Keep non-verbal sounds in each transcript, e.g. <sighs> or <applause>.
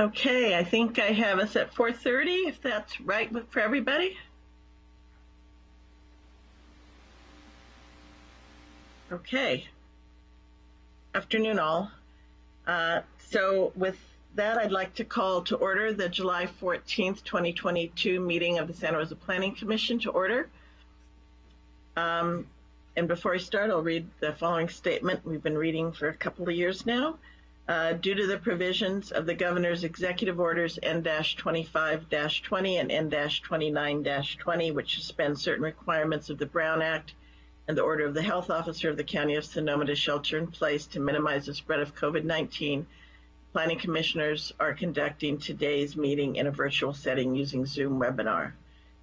Okay, I think I have us at 4:30, if that's right for everybody. Okay. Afternoon, all. Uh, So with that, I'd like to call to order the July 14th, 2022 meeting of the Santa Rosa Planning Commission to order. Um, And before I start, I'll read the following statement we've been reading for a couple of years now. Uh, Due to the provisions of the governor's executive orders N-25-20 and N-29-20, which suspend certain requirements of the Brown Act and the order of the health officer of the county of Sonoma to shelter in place to minimize the spread of COVID-19, planning commissioners are conducting today's meeting in a virtual setting using Zoom webinar.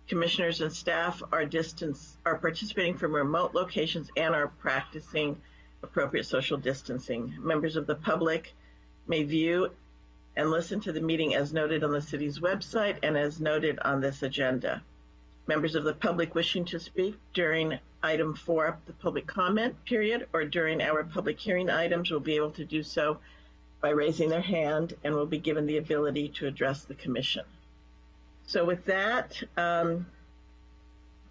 Commissioners and staff are distance are participating from remote locations and are practicing appropriate social distancing. Members of the public may view and listen to the meeting as noted on the city's website and as noted on this agenda. Members of the public wishing to speak during item four, the public comment period, or during our public hearing items will be able to do so by raising their hand and will be given the ability to address the commission. So with that, um,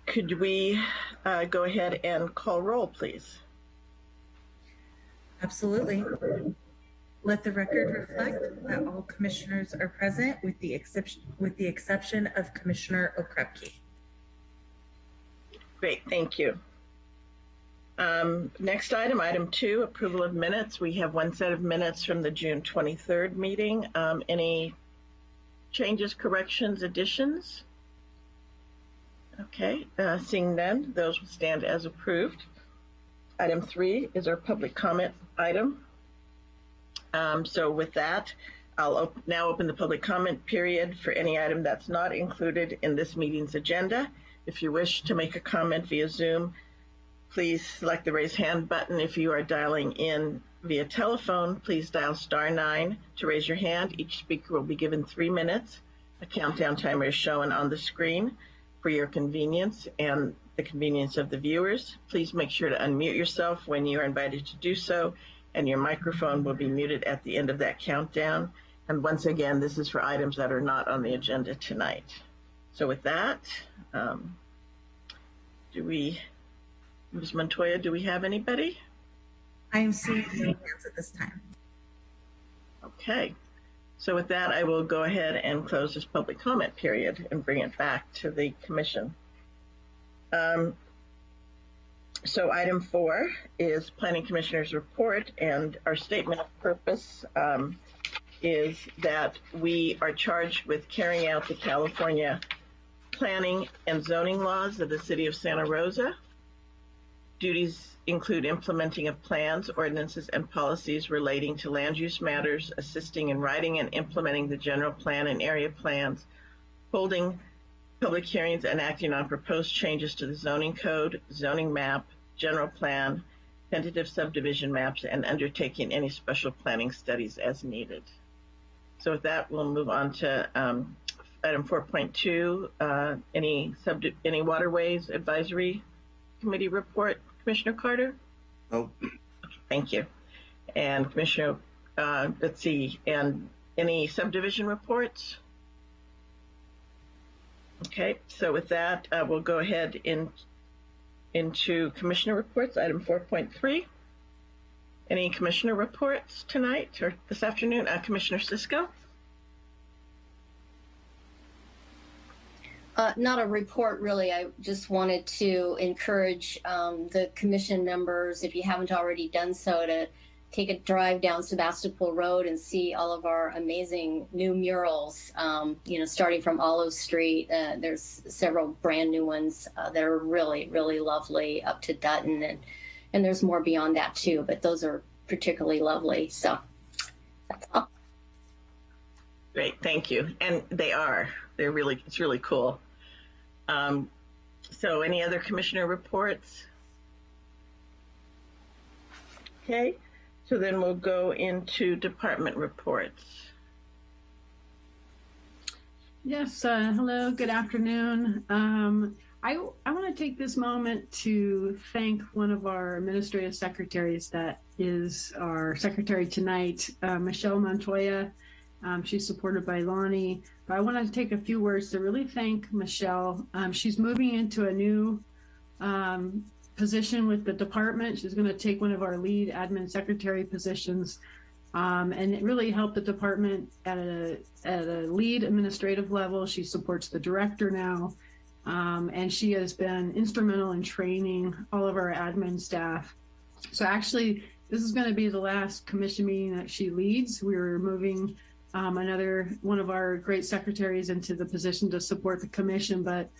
could we uh, go ahead and call roll, please? Absolutely. Let the record reflect that all commissioners are present with the exception, with the exception of Commissioner Okrepkie. Great, thank you. Um, next item, item two, approval of minutes. We have one set of minutes from the June 23rd meeting. Um, any changes, corrections, additions? Okay, uh, seeing none, those will stand as approved. Item three is our public comment item. Um, so with that, I'll op now open the public comment period for any item that's not included in this meeting's agenda. If you wish to make a comment via Zoom, please select the raise hand button. If you are dialing in via telephone, please dial star nine to raise your hand. Each speaker will be given three minutes. A countdown timer is shown on the screen for your convenience and the convenience of the viewers. Please make sure to unmute yourself when you are invited to do so, and your microphone will be muted at the end of that countdown. And once again, this is for items that are not on the agenda tonight. So with that, um, do we, Ms. Montoya, do we have anybody? I am seeing no hands at this time. Okay. So with that, I will go ahead and close this public comment period and bring it back to the commission. Um, so item four is Planning Commissioner's report, and our statement of purpose um, is that we are charged with carrying out the California planning and zoning laws of the City of Santa Rosa. Duties include implementing of plans, ordinances, and policies relating to land use matters, assisting in writing and implementing the general plan and area plans, holding public hearings and acting on proposed changes to the zoning code, zoning map, general plan, tentative subdivision maps, and undertaking any special planning studies as needed. So with that, we'll move on to um, item 4.2, uh, any sub any waterways advisory committee report. Commissioner Carter? Oh, Thank you. And Commissioner, uh, let's see, and any subdivision reports? Okay, so with that, uh, we'll go ahead in, into commissioner reports, item 4.3. Any commissioner reports tonight or this afternoon? Uh, Commissioner Cisco? Uh, not a report, really. I just wanted to encourage um, the commission members, if you haven't already done so, to take a drive down Sebastopol Road and see all of our amazing new murals. Um, you know, starting from Olive Street, uh, there's several brand new ones uh, that are really, really lovely up to Dutton, and and there's more beyond that too. But those are particularly lovely. So that's all. Great, thank you. And they are. They're really, it's really cool. Um, so any other commissioner reports? Okay, so then we'll go into department reports. Yes, uh, hello, good afternoon. Um, I, I want to take this moment to thank one of our administrative secretaries that is our secretary tonight, uh, Michelle Montoya Um, she's supported by Lonnie. But I want to take a few words to really thank Michelle. Um, she's moving into a new um, position with the department. She's going to take one of our lead admin secretary positions. Um, and really helped the department at a, at a lead administrative level. She supports the director now. Um, and she has been instrumental in training all of our admin staff. So actually, this is going to be the last commission meeting that she leads. We're moving um, another one of our great secretaries into the position to support the commission, but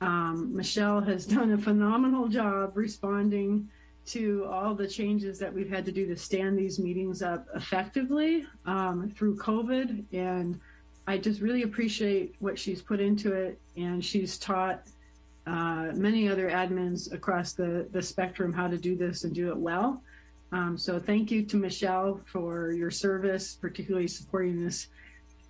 um, Michelle has done a phenomenal job responding to all the changes that we've had to do to stand these meetings up effectively um, through COVID. And I just really appreciate what she's put into it. And she's taught uh, many other admins across the, the spectrum how to do this and do it well. Um, so thank you to Michelle for your service, particularly supporting this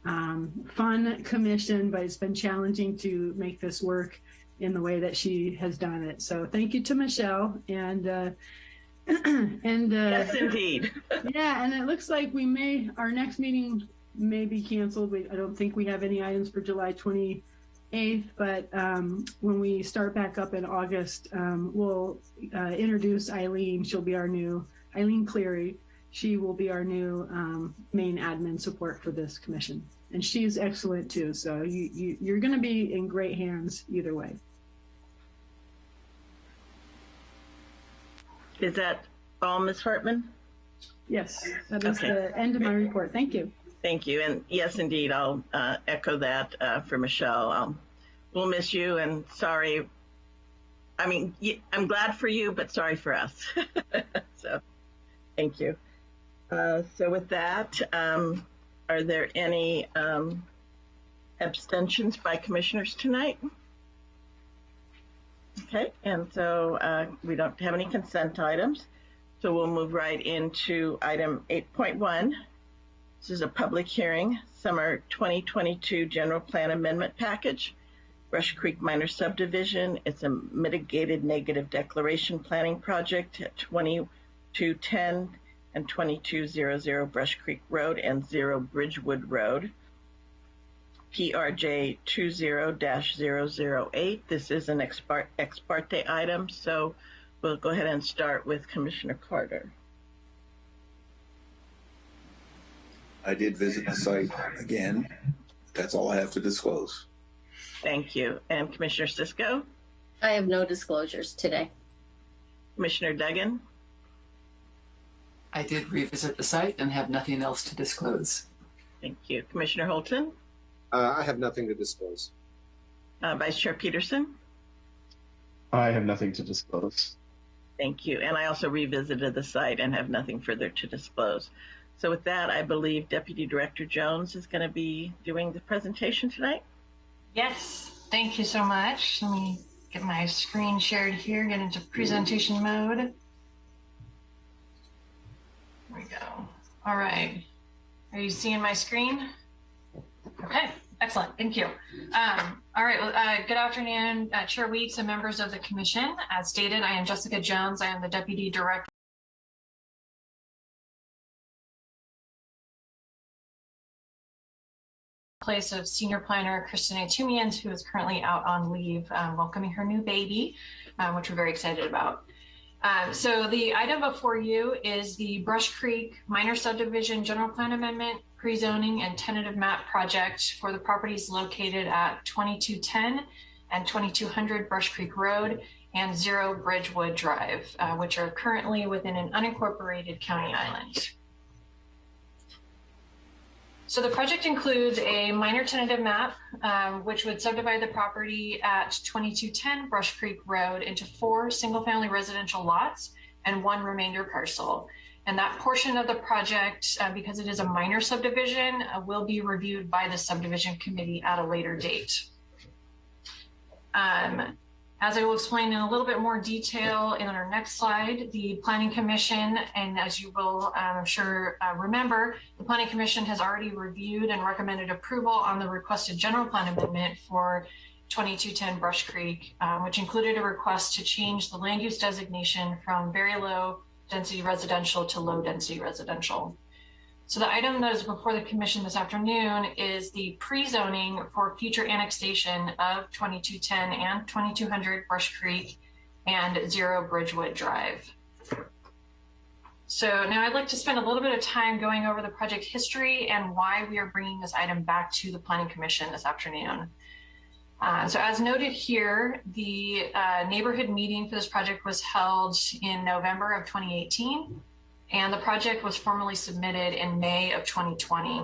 um, fun commission, but it's been challenging to make this work in the way that she has done it. So thank you to Michelle and uh, <clears throat> and uh, Yes, indeed. <laughs> yeah, and it looks like we may our next meeting may be canceled. We, I don't think we have any items for July 28th, but um, when we start back up in August, um, we'll uh, introduce Eileen. She'll be our new Eileen Cleary. She will be our new um, main admin support for this commission, and she's excellent too. So you, you you're going to be in great hands either way. Is that all, Ms. Hartman? Yes, that is Okay. the end of my report. Thank you. Thank you. And yes, indeed, I'll uh, echo that uh, for Michelle. Um, we'll miss you and sorry. I mean, I'm glad for you, but sorry for us. <laughs> so thank you. Uh, so with that, um, are there any um, abstentions by commissioners tonight? Okay, and so uh, we don't have any consent items. So we'll move right into item 8.1. This is a public hearing, summer 2022 general plan amendment package, Brush Creek Minor Subdivision. It's a mitigated negative declaration planning project at 2210 and 2200 Brush Creek Road and 0 Bridgewood Road. PRJ 20-008. This is an ex par- ex parte item, so we'll go ahead and start with Commissioner Carter. I did visit the site again. That's all I have to disclose. Thank you. And Commissioner Cisco, I have no disclosures today. Commissioner Duggan, I did revisit the site and have nothing else to disclose. thank you. Commissioner Holton, Uh, I have nothing to disclose. uh, Vice Chair Peterson, I have nothing to disclose. thank you. And I also revisited the site and have nothing further to disclose. So with that, I believe Deputy Director Jones is going to be doing the presentation tonight. Yes, thank you so much. Let me get my screen shared here, get into presentation mode. There we go. All right. Are you seeing my screen? Okay, excellent. Thank you. Um, all right. well, Uh, good afternoon, uh, Chair Weeks and members of the Commission. As stated, I am Jessica Jones. I am the Deputy Director. place of senior planner Kristinae Toomians, who is currently out on leave, um, welcoming her new baby, um, which we're very excited about. Um, so the item before you is the Brush Creek Minor Subdivision General Plan Amendment, pre-zoning and tentative map project for the properties located at 2210 and 2200 Brush Creek Road and Zero Bridgewood Drive, uh, which are currently within an unincorporated county island. So the project includes a minor tentative map, um, which would subdivide the property at 2210 Brush Creek Road into four single-family residential lots and one remainder parcel. And that portion of the project, uh, because it is a minor subdivision, uh, will be reviewed by the subdivision committee at a later date. Um, as I will explain in a little bit more detail in our next slide, the Planning Commission, and as you will, uh, I'm sure, uh, remember, the Planning Commission has already reviewed and recommended approval on the requested general plan amendment for 2210 Brush Creek, um, which included a request to change the land use designation from very low density residential to low density residential. So the item that is before the commission this afternoon is the pre-zoning for future annexation of 2210 and 2200 Brush Creek and Zero Bridgewood Drive. So now I'd like to spend a little bit of time going over the project history and why we are bringing this item back to the Planning Commission this afternoon. Uh, so as noted here, the uh, neighborhood meeting for this project was held in November of 2018, and the project was formally submitted in May of 2020.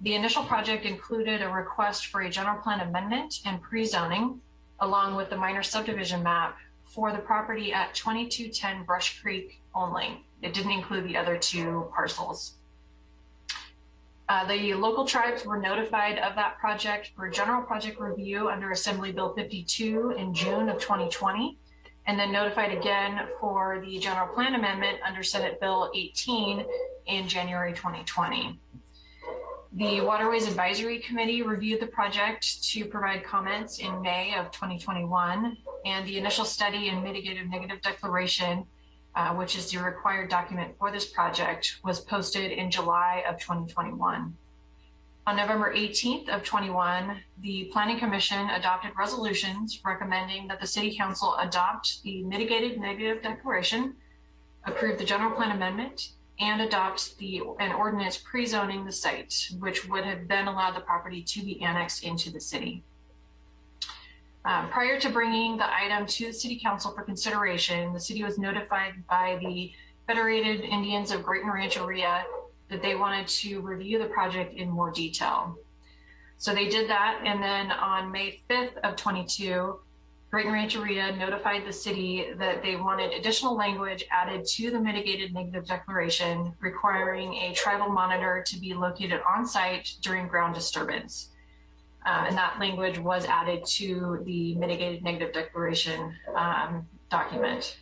The initial project included a request for a general plan amendment and pre-zoning, along with the minor subdivision map for the property at 2210 Brush Creek only. It didn't include the other two parcels. Uh, the local tribes were notified of that project for general project review under Assembly Bill 52 in June of 2020, and then notified again for the general plan amendment under Senate Bill 18 in January 2020. The Waterways Advisory Committee reviewed the project to provide comments in May of 2021, and the initial study and mitigative negative declaration uh, which is the required document for this project, was posted in July of 2021. On November 18th of 21, the Planning Commission adopted resolutions recommending that the City Council adopt the mitigated negative declaration, approve the general plan amendment, and adopt the an ordinance pre-zoning the site, which would have then allowed the property to be annexed into the city. Um, prior to bringing the item to the City Council for consideration, the city was notified by the Federated Indians of Graton Rancheria that they wanted to review the project in more detail. So they did that, and then on May 5th of 22, Graton Rancheria notified the city that they wanted additional language added to the mitigated negative declaration requiring a tribal monitor to be located on site during ground disturbance. Uh, and that language was added to the mitigated negative declaration um, document.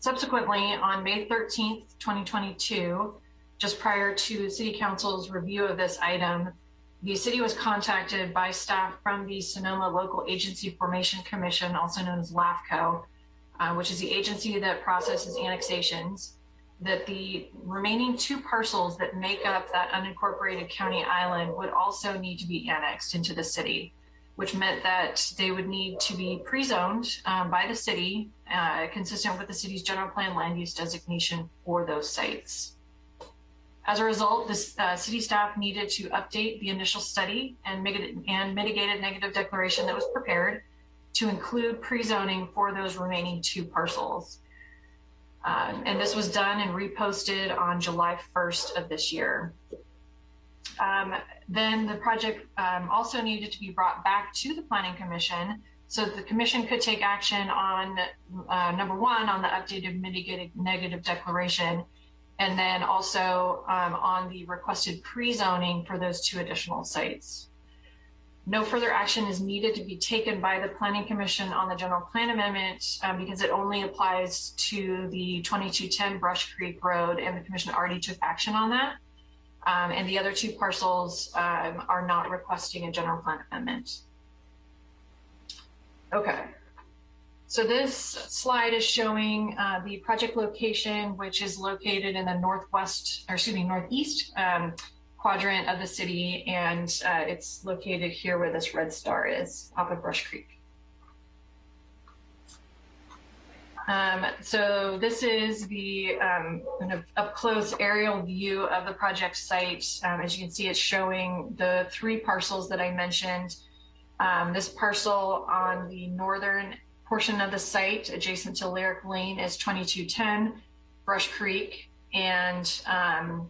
Subsequently, on May 13th, 2022, just prior to City Council's review of this item, the city was contacted by staff from the Sonoma Local Agency Formation Commission, also known as LAFCO, uh, which is the agency that processes annexations that the remaining two parcels that make up that unincorporated county island would also need to be annexed into the city, which meant that they would need to be pre-zoned um, by the city, uh, consistent with the city's general plan land use designation for those sites. As a result, this uh, city staff needed to update the initial study and, and mitigated negative declaration that was prepared to include pre-zoning for those remaining two parcels. Um, and this was done and reposted on July 1st of this year. Um, then the project um, also needed to be brought back to the Planning Commission so that the commission could take action on uh, number one, on the updated mitigated negative declaration, and then also um, on the requested pre-zoning for those two additional sites. No further action is needed to be taken by the Planning Commission on the general plan amendment um, because it only applies to the 2210 Brush Creek Road and the commission already took action on that. Um, and the other two parcels um, are not requesting a general plan amendment. Okay. So this slide is showing uh, the project location, which is located in the northwest, or excuse me, northeast um, quadrant of the city, and uh, it's located here where this red star is, off of Brush Creek. Um, so this is the um, kind of up close aerial view of the project site. Um, as you can see, it's showing the three parcels that I mentioned. Um, this parcel on the northern portion of the site adjacent to Lyric Lane is 2210 Brush Creek. And um,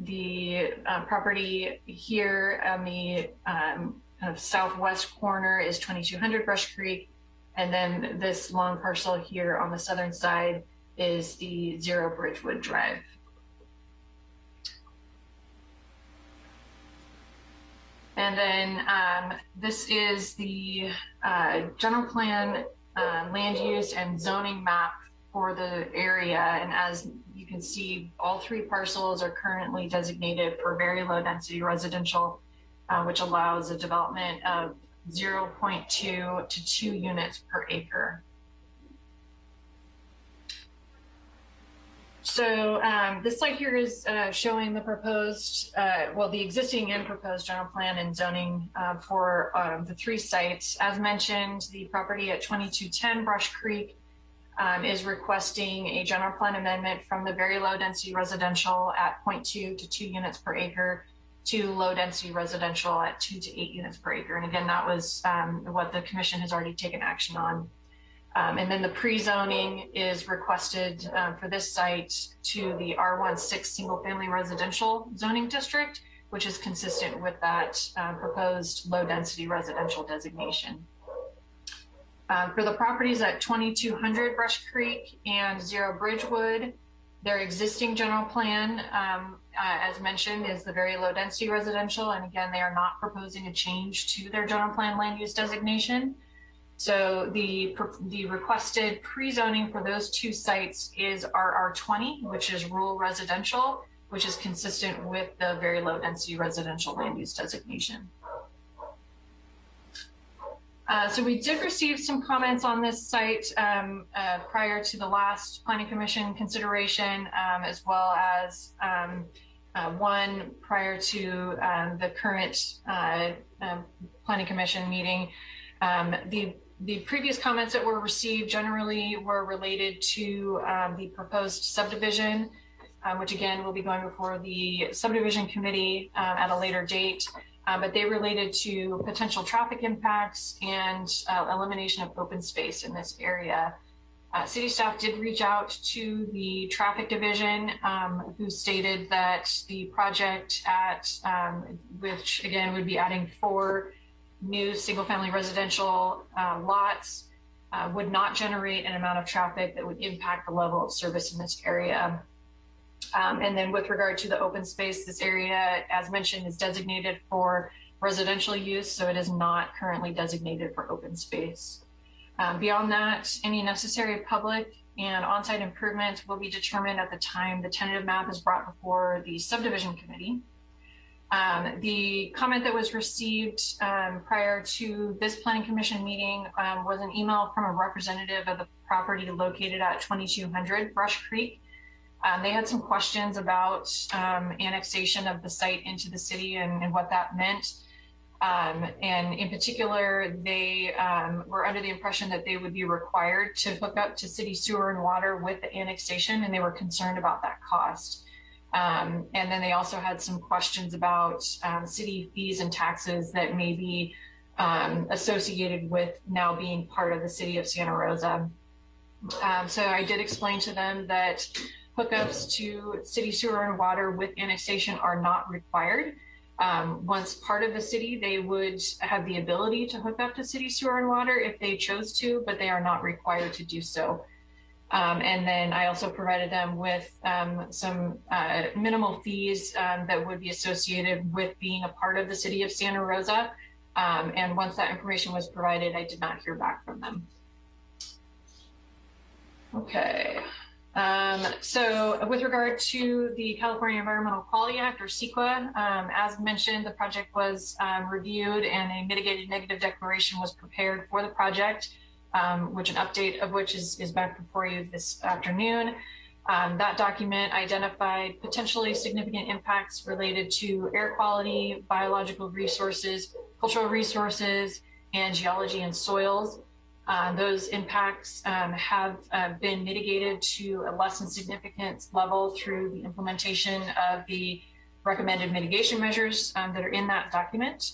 the uh, property here on the um, of southwest corner is 2200 Brush Creek. And then this long parcel here on the southern side is the Zero Bridgewood Drive. And then um, this is the uh, general plan uh, land use and zoning map for the area. And as you can see all three parcels are currently designated for very low density residential, uh, which allows a development of 0.2 to 2 units per acre. So um, this slide here is uh, showing the proposed, uh, well, the existing and proposed general plan and zoning uh, for um, the three sites. As mentioned, the property at 2210 Brush Creek um, is requesting a general plan amendment from the very low density residential at 0.2 to 2 units per acre to low density residential at 2 to 8 units per acre. And again, that was um, what the commission has already taken action on. Um, and then the pre-zoning is requested uh, for this site to the R16 single family residential zoning district, which is consistent with that uh, proposed low density residential designation. Uh, for the properties at 2200 Brush Creek and Zero Bridgewood, their existing general plan, um, uh, as mentioned, is the very low density residential. And again, they are not proposing a change to their general plan land use designation. So the, the requested pre-zoning for those two sites is RR20, which is rural residential, which is consistent with the very low density residential land use designation. Uh, so we did receive some comments on this site um, uh, prior to the last planning commission consideration, um, as well as um, uh, one prior to um, the current uh, um, planning commission meeting. Um, the the previous comments that were received generally were related to the proposed subdivision, which again will be going before the subdivision committee at a later date uh, but they related to potential traffic impacts and uh, elimination of open space in this area. Uh, city staff did reach out to the traffic division, um, who stated that the project at, um, which again would be adding four new single family residential uh, lots, uh, would not generate an amount of traffic that would impact the level of service in this area. Um, and then with regard to the open space, this area, as mentioned, is designated for residential use, so it is not currently designated for open space. Um, beyond that, any necessary public and on-site improvements will be determined at the time the tentative map is brought before the subdivision committee. Um, the comment that was received um, prior to this planning commission meeting um, was an email from a representative of the property located at 2200 Brush Creek um, they had some questions about um, annexation of the site into the city and, and what that meant. Um, and in particular, they were under the impression that they would be required to hook up to city sewer and water with the annexation, and they were concerned about that cost. Um, and then they also had some questions about um, city fees and taxes that may be associated with now being part of the city of Santa Rosa. so I did explain to them that hookups to city sewer and water with annexation are not required. Um, once part of the city, they would have the ability to hook up to city sewer and water if they chose to, but they are not required to do so. Um, and then I also provided them with um, some uh, minimal fees um, that would be associated with being a part of the city of Santa Rosa. Um, and once that information was provided, I did not hear back from them. Okay. Um, so with regard to the California Environmental Quality Act or CEQA, um, as mentioned, the project was reviewed and a mitigated negative declaration was prepared for the project, um, which an update of which is, is back before you this afternoon. Um, that document identified potentially significant impacts related to air quality, biological resources, cultural resources, and geology and soils. Uh, those impacts um, have uh, been mitigated to a less than significant level through the implementation of the recommended mitigation measures um, that are in that document.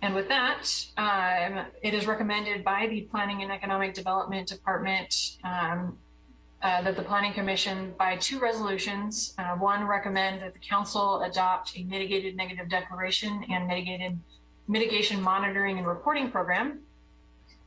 And with that, um, it is recommended by the Planning and Economic Development Department um, uh, that the Planning Commission, by two resolutions, uh, one recommend that the Council adopt a mitigated negative declaration and mitigated mitigation monitoring and reporting program.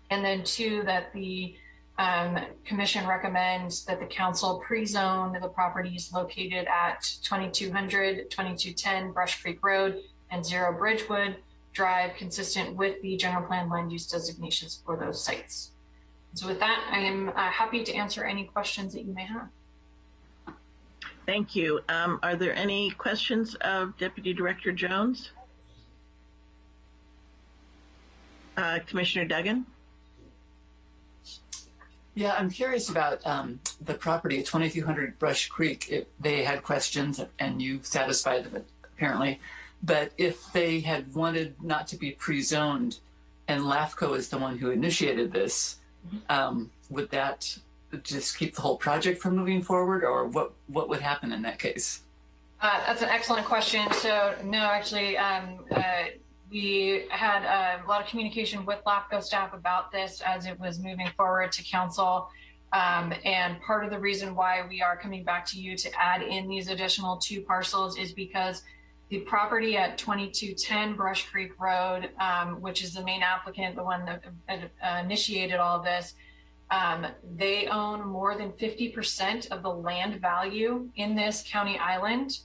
And then two, that the um, commission recommends that the council pre-zone the properties located at 2200, 2210 Brush Creek Road and Zero Bridgewood Drive consistent with the general plan land use designations for those sites. So with that, I am uh, happy to answer any questions that you may have. Thank you. Um, are there any questions of Deputy Director Jones? Uh, Commissioner Duggan? Yeah, I'm curious about um, the property at 2200 Brush Creek. If they had questions and you've satisfied them apparently, but if they had wanted not to be pre-zoned, and LAFCO is the one who initiated this, um, would that just keep the whole project from moving forward, or what? What would happen in that case? Uh, that's an excellent question. So no, actually, um, uh, we had uh, a lot of communication with LAFCO staff about this as it was moving forward to council. Um, and part of the reason why we are coming back to you to add in these additional two parcels is because the property at 2210 Brush Creek Road, um, which is the main applicant, the one that uh, initiated all of this, um, they own more than 50% of the land value in this county island.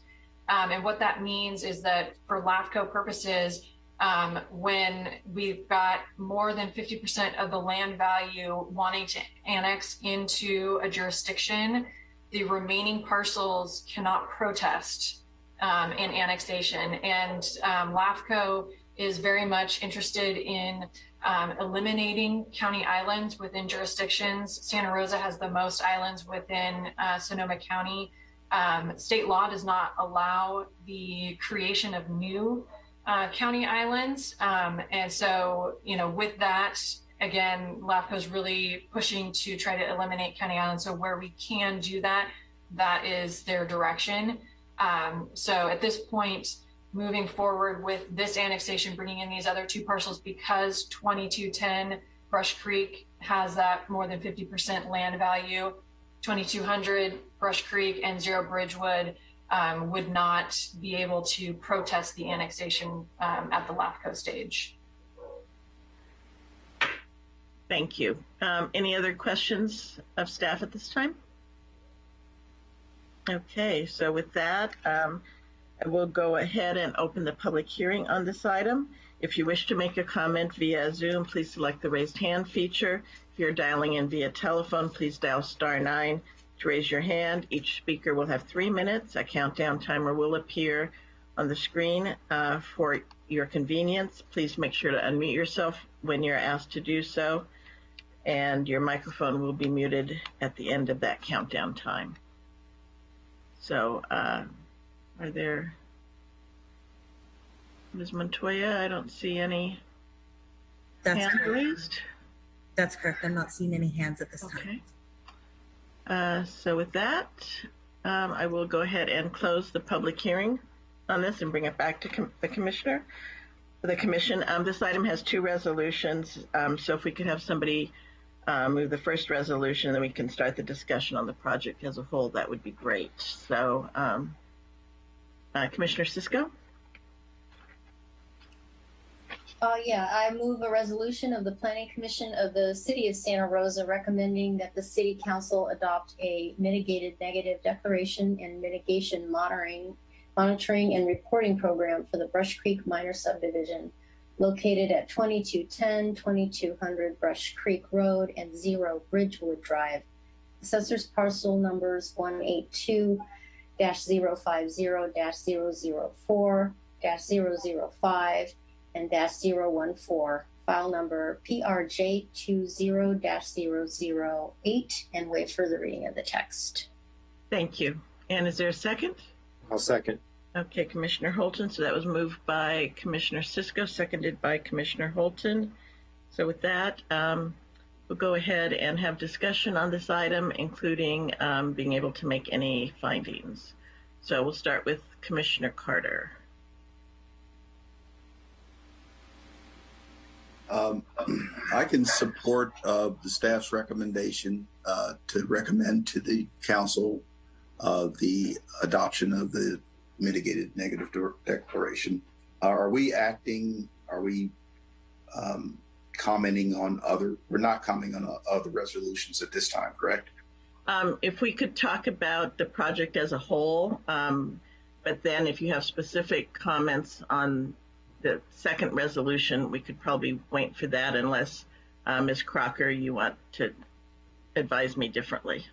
Um, and what that means is that for LAFCO purposes, um, when we've got more than 50% of the land value wanting to annex into a jurisdiction, the remaining parcels cannot protest um, in annexation. And um, LAFCO is very much interested in um, eliminating county islands within jurisdictions. Santa Rosa has the most islands within uh, Sonoma County. Um, state law does not allow the creation of new uh, county islands. Um, and so, you know, with that, again, LAFCO is really pushing to try to eliminate county islands. So where we can do that, that is their direction. Um, so at this point, moving forward with this annexation, bringing in these other two parcels because 2210 Brush Creek has that more than 50% land value. 2200 Brush Creek and Zero Bridgewood um, would not be able to protest the annexation um, at the LAFCO stage. Thank you. Um, any other questions of staff at this time? Okay, so with that, um, I will go ahead and open the public hearing on this item. If you wish to make a comment via Zoom, please select the raised hand feature. If you're dialing in via telephone, please dial star nine to raise your hand. Each speaker will have three minutes. A countdown timer will appear on the screen uh, for your convenience. Please make sure to unmute yourself when you're asked to do so, and your microphone will be muted at the end of that countdown time. So, uh, are there, Ms. Montoya, I don't see any That's hand correct. raised. That's correct. I'm not seeing any hands at this time. Okay. Uh, so with that, um, I will go ahead and close the public hearing on this and bring it back to com- the commissioner, the commission. Um, this item has two resolutions. Um, so if we could have somebody uh, move the first resolution, then we can start the discussion on the project as a whole. That would be great. So, um, uh, Commissioner Cisco. Uh, yeah, I move a resolution of the Planning Commission of the City of Santa Rosa recommending that the City Council adopt a mitigated negative declaration and mitigation monitoring, monitoring and reporting program for the Brush Creek Minor Subdivision located at 2210, 2200 Brush Creek Road and Zero Bridgewood Drive. Assessors parcel numbers 182 050 004 005 and dash zero one four, file number PRJ two zero dash zero zero eight, and for the reading of the text. Thank you. And is there a second? I'll second. Okay, Commissioner Holton. So that was moved by Commissioner Cisco, seconded by Commissioner Holton. So with that, um, we'll go ahead and have discussion on this item, including um, being able to make any findings. So we'll start with Commissioner Carter. Um, I can support uh, the staff's recommendation uh, to recommend to the council uh, the adoption of the mitigated negative de- declaration. Are we acting? Are we um, commenting on other? We're not commenting on uh, other resolutions at this time, correct? Um, if we could talk about the project as a whole, um, but then if you have specific comments on the second resolution, we could probably wait for that unless, uh, Ms. Crocker, you want to advise me differently.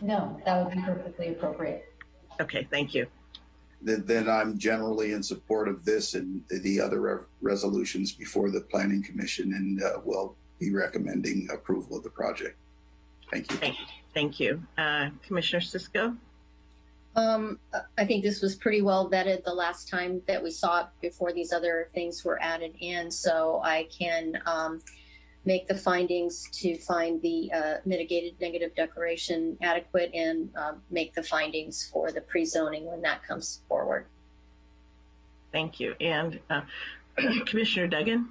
No, that would be perfectly appropriate. Okay, thank you. then, then I'm generally in support of this and the other re- resolutions before the planning commission and uh, will be recommending approval of the project. Thank you. Thank, you. thank you. Uh, Commissioner Cisco? Um, I think this was pretty well vetted the last time that we saw it before these other things were added in. So I can um, make the findings to find the uh, mitigated negative declaration adequate and um, make the findings for the pre-zoning when that comes forward. Thank you. And uh, <clears throat> Commissioner Duggan?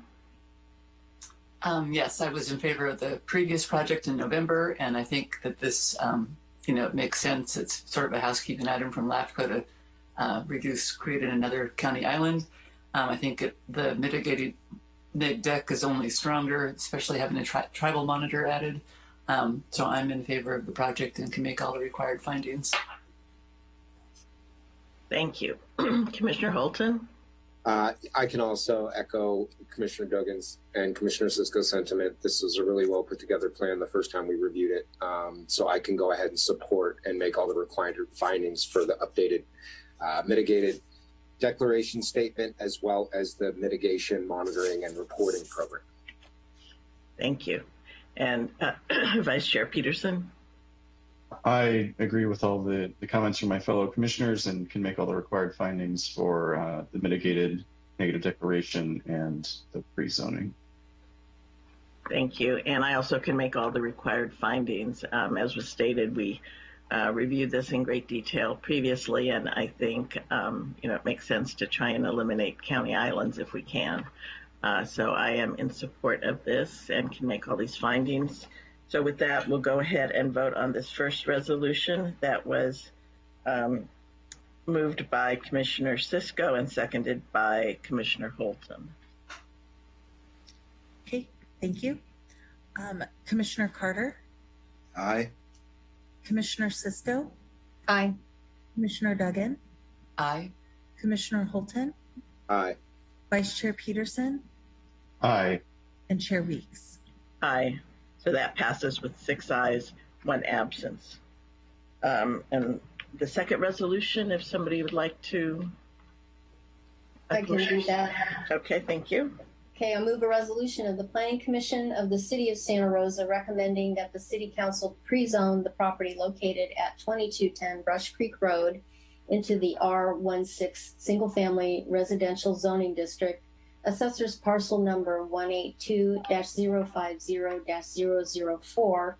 Um, yes, I was in favor of the previous project in November, and I think that this, um, you know, it makes sense. It's sort of a housekeeping item from LAFCO to uh, reduce, create another county island. Um, I think it, the mitigated neg deck is only stronger, especially having a tri- tribal monitor added. Um, so I'm in favor of the project and can make all the required findings. Thank you. <clears throat> Commissioner Holton? Uh, I can also echo Commissioner Duggan's and Commissioner Cisco's sentiment. This was a really well put together plan the first time we reviewed it. Um, so I can go ahead and support and make all the required findings for the updated uh, mitigated declaration statement as well as the mitigation monitoring and reporting program. Thank you. And uh, <clears throat> Vice Chair Peterson? I agree with all the, the comments from my fellow commissioners and can make all the required findings for uh, the mitigated negative declaration and the pre-zoning. Thank you. And I also can make all the required findings. Um, as was stated, we uh, reviewed this in great detail previously, and I think um, you know it makes sense to try and eliminate county islands if we can. Uh, so I am in support of this and can make all these findings. So with that, we'll go ahead and vote on this first resolution that was um, moved by Commissioner Cisco and seconded by Commissioner Holton. Okay, thank you. Um, Commissioner Carter, Aye. Commissioner Cisco, Aye. Commissioner Duggan, Aye. Commissioner Holton, Aye. Vice Chair Peterson, Aye. and Chair Weeks. Aye. So that passes with six ayes, one absence. Um, and the second resolution, if somebody would like to. I can do that. Okay, thank you. Okay, I'll move a resolution of the Planning Commission of the City of Santa Rosa recommending that the City Council pre-zone the property located at 2210 Brush Creek Road into the R16 Single Family Residential Zoning District, Assessor's Parcel Number 182-050-004,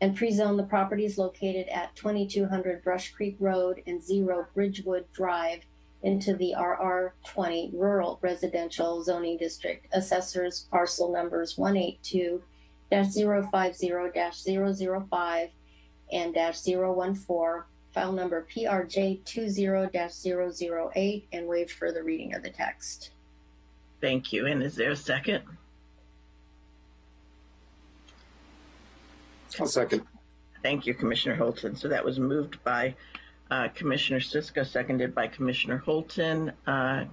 and pre-zone the properties located at 2200 Brush Creek Road and Zero Bridgewood Drive into the RR20 Rural Residential Zoning District. Assessors parcel numbers 182-050-005 and -014, file number PRJ20-008, and waive further reading of the text. Thank you. And is there a second? I'll second. Thank you, Commissioner Holton. So that was moved by uh, Commissioner Cisco, seconded by Commissioner Holton. Uh,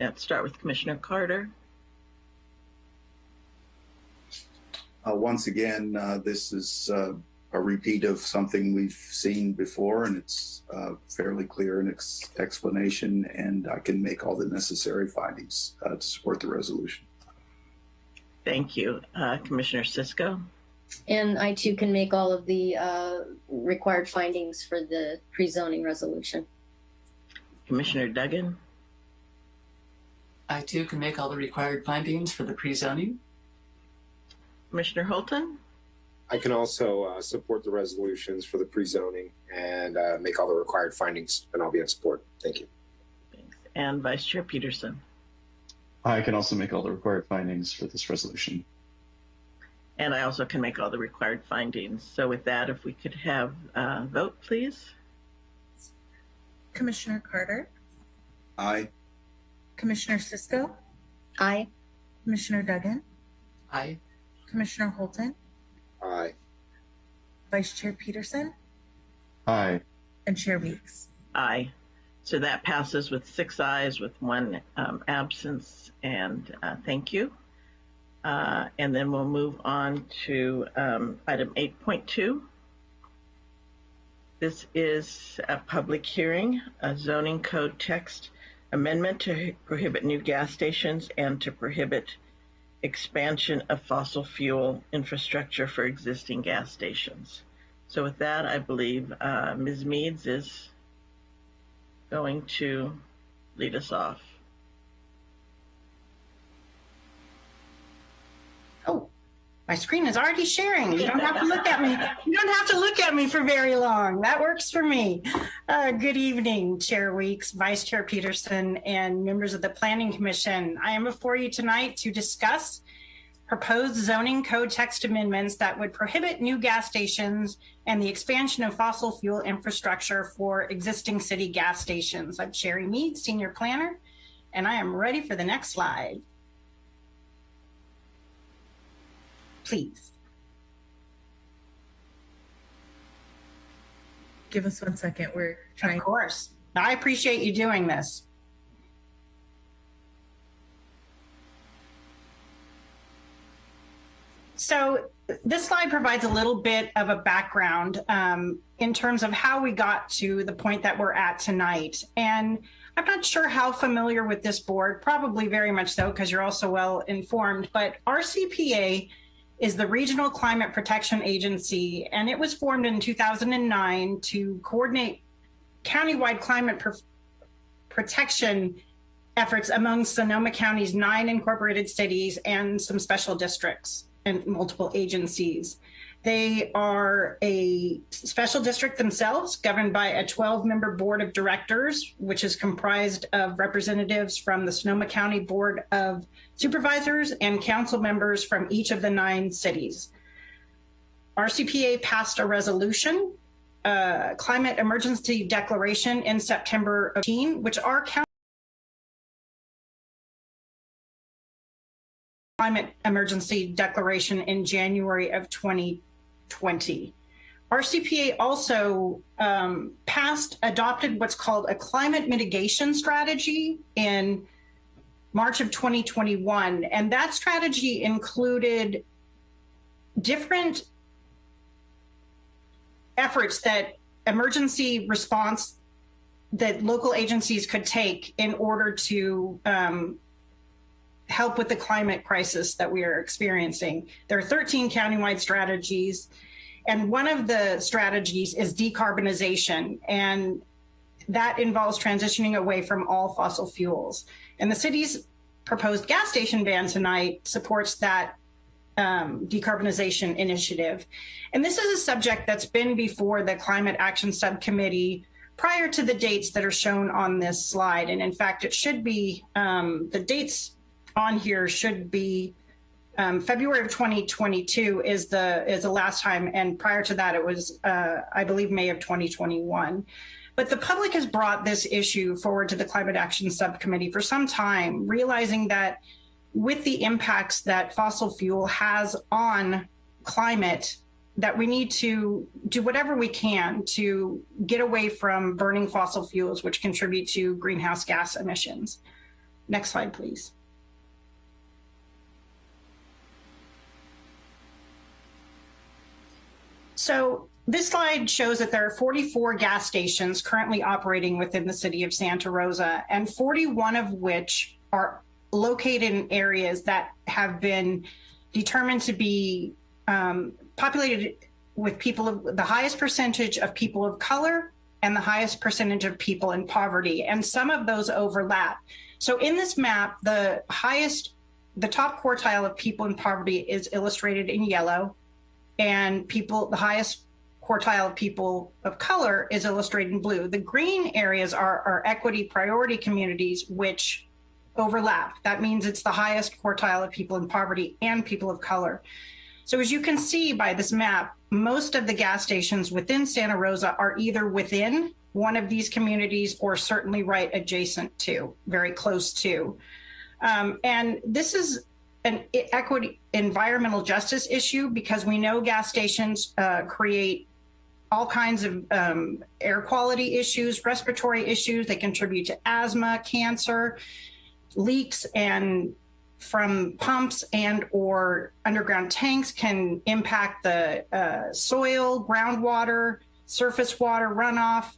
let's start with Commissioner Carter. Uh, once again, uh, this is uh, a repeat of something we've seen before, and it's uh, fairly clear in its explanation, and I can make all the necessary findings uh, to support the resolution. Thank you. Uh, Commissioner Cisco. And I too can make all of the uh, required findings for the pre-zoning resolution. Commissioner Duggan. I too can make all the required findings for the pre-zoning. Commissioner Holton. I can also uh, support the resolutions for the pre-zoning and uh, make all the required findings, and I'll be in support. Thank you. Thanks. And Vice Chair Peterson. I can also make all the required findings for this resolution. And I also can make all the required findings. So with that, if we could have a vote, please. Commissioner Carter, Aye. Commissioner Cisco, Aye. Commissioner Duggan, Aye. Commissioner Holton, Aye. Vice Chair Peterson, Aye. and Chair Weeks. Aye. So that passes with six ayes with one um, absence. And uh, thank you. Uh, and then we'll move on to um, item 8.2. This is a public hearing, a zoning code text amendment to prohibit new gas stations and to prohibit expansion of fossil fuel infrastructure for existing gas stations. So with that, I believe uh, Ms. Meads is going to lead us off. Oh, my screen is already sharing. You don't have to look at me. You don't have to look at me for very long. That works for me. Uh, good evening, Chair Weeks, Vice Chair Peterson, and members of the Planning Commission. I am before you tonight to discuss proposed zoning code text amendments that would prohibit new gas stations and the expansion of fossil fuel infrastructure for existing city gas stations. I'm Sherry Mead, Senior Planner, and I am ready for the next slide. Please. Give us one second. We're trying. Of course. I appreciate you doing this. So this slide provides a little bit of a background um, in terms of how we got to the point that we're at tonight. And I'm not sure how familiar with this board, probably very much so because you're also well informed, but RCPA is the Regional Climate Protection Agency, and it was formed in 2009 to coordinate countywide climate protection efforts among Sonoma County's nine incorporated cities and some special districts and multiple agencies. They are a special district themselves, governed by a 12 member board of directors, which is comprised of representatives from the Sonoma County Board of Supervisors and council members from each of the nine cities. RCPA passed a resolution, uh, climate emergency declaration in September of 18, which our county climate emergency declaration in January of 2020. RCPA also um, passed, adopted what's called a climate mitigation strategy in March of 2021. And that strategy included different efforts that emergency response that local agencies could take in order to um, help with the climate crisis that we are experiencing. There are 13 countywide strategies, and one of the strategies is decarbonization, and that involves transitioning away from all fossil fuels. And the city's proposed gas station ban tonight supports that um, decarbonization initiative. And this is a subject that's been before the Climate Action Subcommittee prior to the dates that are shown on this slide. And in fact, it should be um, the dates on here should be um, February of 2022 is the is the last time, and prior to that, it was uh, I believe May of 2021. But the public has brought this issue forward to the Climate Action Subcommittee for some time, realizing that with the impacts that fossil fuel has on climate, that we need to do whatever we can to get away from burning fossil fuels, which contribute to greenhouse gas emissions. Next slide, please. So this slide shows that there are 44 gas stations currently operating within the city of Santa Rosa, and 41 of which are located in areas that have been determined to be um, populated with people of the highest percentage of people of color and the highest percentage of people in poverty. And some of those overlap. So in this map, the highest, the top quartile of people in poverty is illustrated in yellow and people, the highest quartile of people of color is illustrated in blue. The green areas are, are equity priority communities, which overlap. That means it's the highest quartile of people in poverty and people of color. So as you can see by this map, most of the gas stations within Santa Rosa are either within one of these communities or certainly right adjacent to, very close to. Um, and this is an equity environmental justice issue because we know gas stations uh, create all kinds of um, air quality issues, respiratory issues. They contribute to asthma, cancer, leaks, and from pumps and or underground tanks can impact the uh, soil, groundwater, surface water runoff.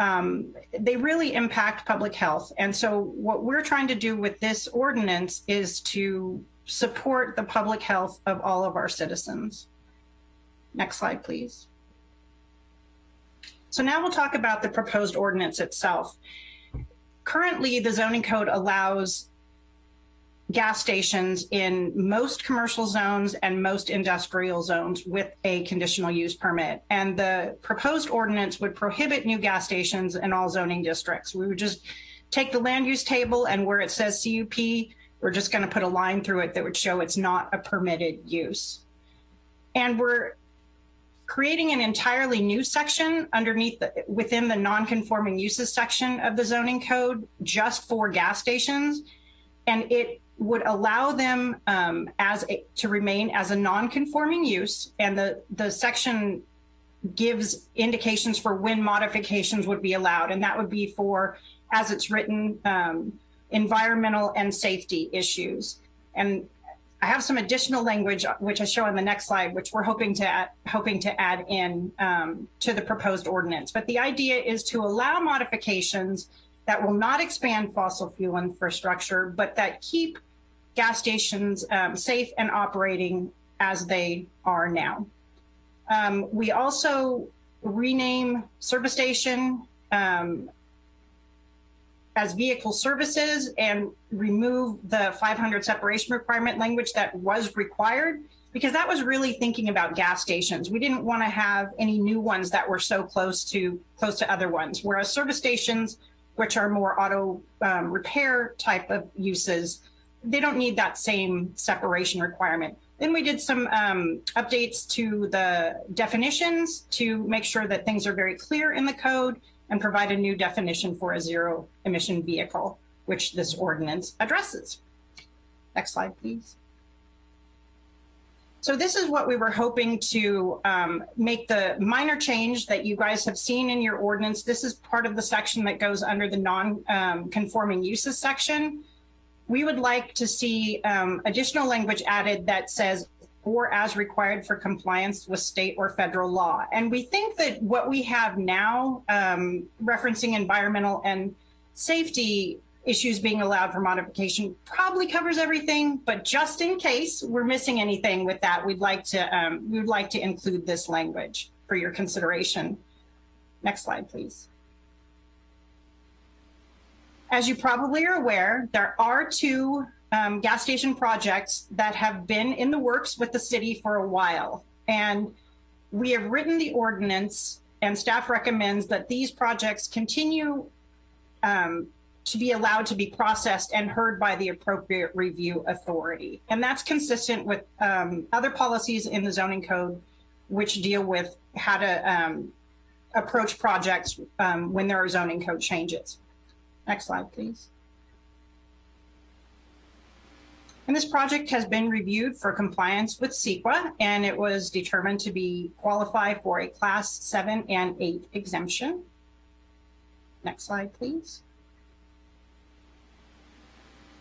Um, they really impact public health. And so what we're trying to do with this ordinance is to support the public health of all of our citizens. Next slide, please. So now we'll talk about the proposed ordinance itself. Currently, the zoning code allows gas stations in most commercial zones and most industrial zones with a conditional use permit. And the proposed ordinance would prohibit new gas stations in all zoning districts. We would just take the land use table and where it says CUP, we're just going to put a line through it that would show it's not a permitted use. And we're creating an entirely new section underneath the, within the non-conforming uses section of the zoning code just for gas stations. And it would allow them um, as a, to remain as a non-conforming use. And the, the section gives indications for when modifications would be allowed. And that would be for, as it's written, um, environmental and safety issues. And I have some additional language, which I show on the next slide, which we're hoping to add, hoping to add in um, to the proposed ordinance. But the idea is to allow modifications that will not expand fossil fuel infrastructure, but that keep gas stations um, safe and operating as they are now. Um, we also rename service station um, as vehicle services and remove the 500 separation requirement language that was required because that was really thinking about gas stations. We didn't want to have any new ones that were so close to close to other ones. Whereas service stations, which are more auto um, repair type of uses, they don't need that same separation requirement. Then we did some um, updates to the definitions to make sure that things are very clear in the code and provide a new definition for a zero emission vehicle, which this ordinance addresses. Next slide, please. So this is what we were hoping to um, make the minor change that you guys have seen in your ordinance. This is part of the section that goes under the non-conforming um, uses section. We would like to see um, additional language added that says or as required for compliance with state or federal law. And we think that what we have now, um, referencing environmental and safety issues being allowed for modification probably covers everything, but just in case we're missing anything with that, we'd like to, um, we would like to include this language for your consideration. Next slide, please. As you probably are aware, there are two um, gas station projects that have been in the works with the city for a while. And we have written the ordinance and staff recommends that these projects continue um, to be allowed to be processed and heard by the appropriate review authority. And that's consistent with um, other policies in the zoning code, which deal with how to um, approach projects um, when there are zoning code changes. Next slide, please. And this project has been reviewed for compliance with CEQA, and it was determined to be qualified for a class seven and eight exemption. Next slide, please.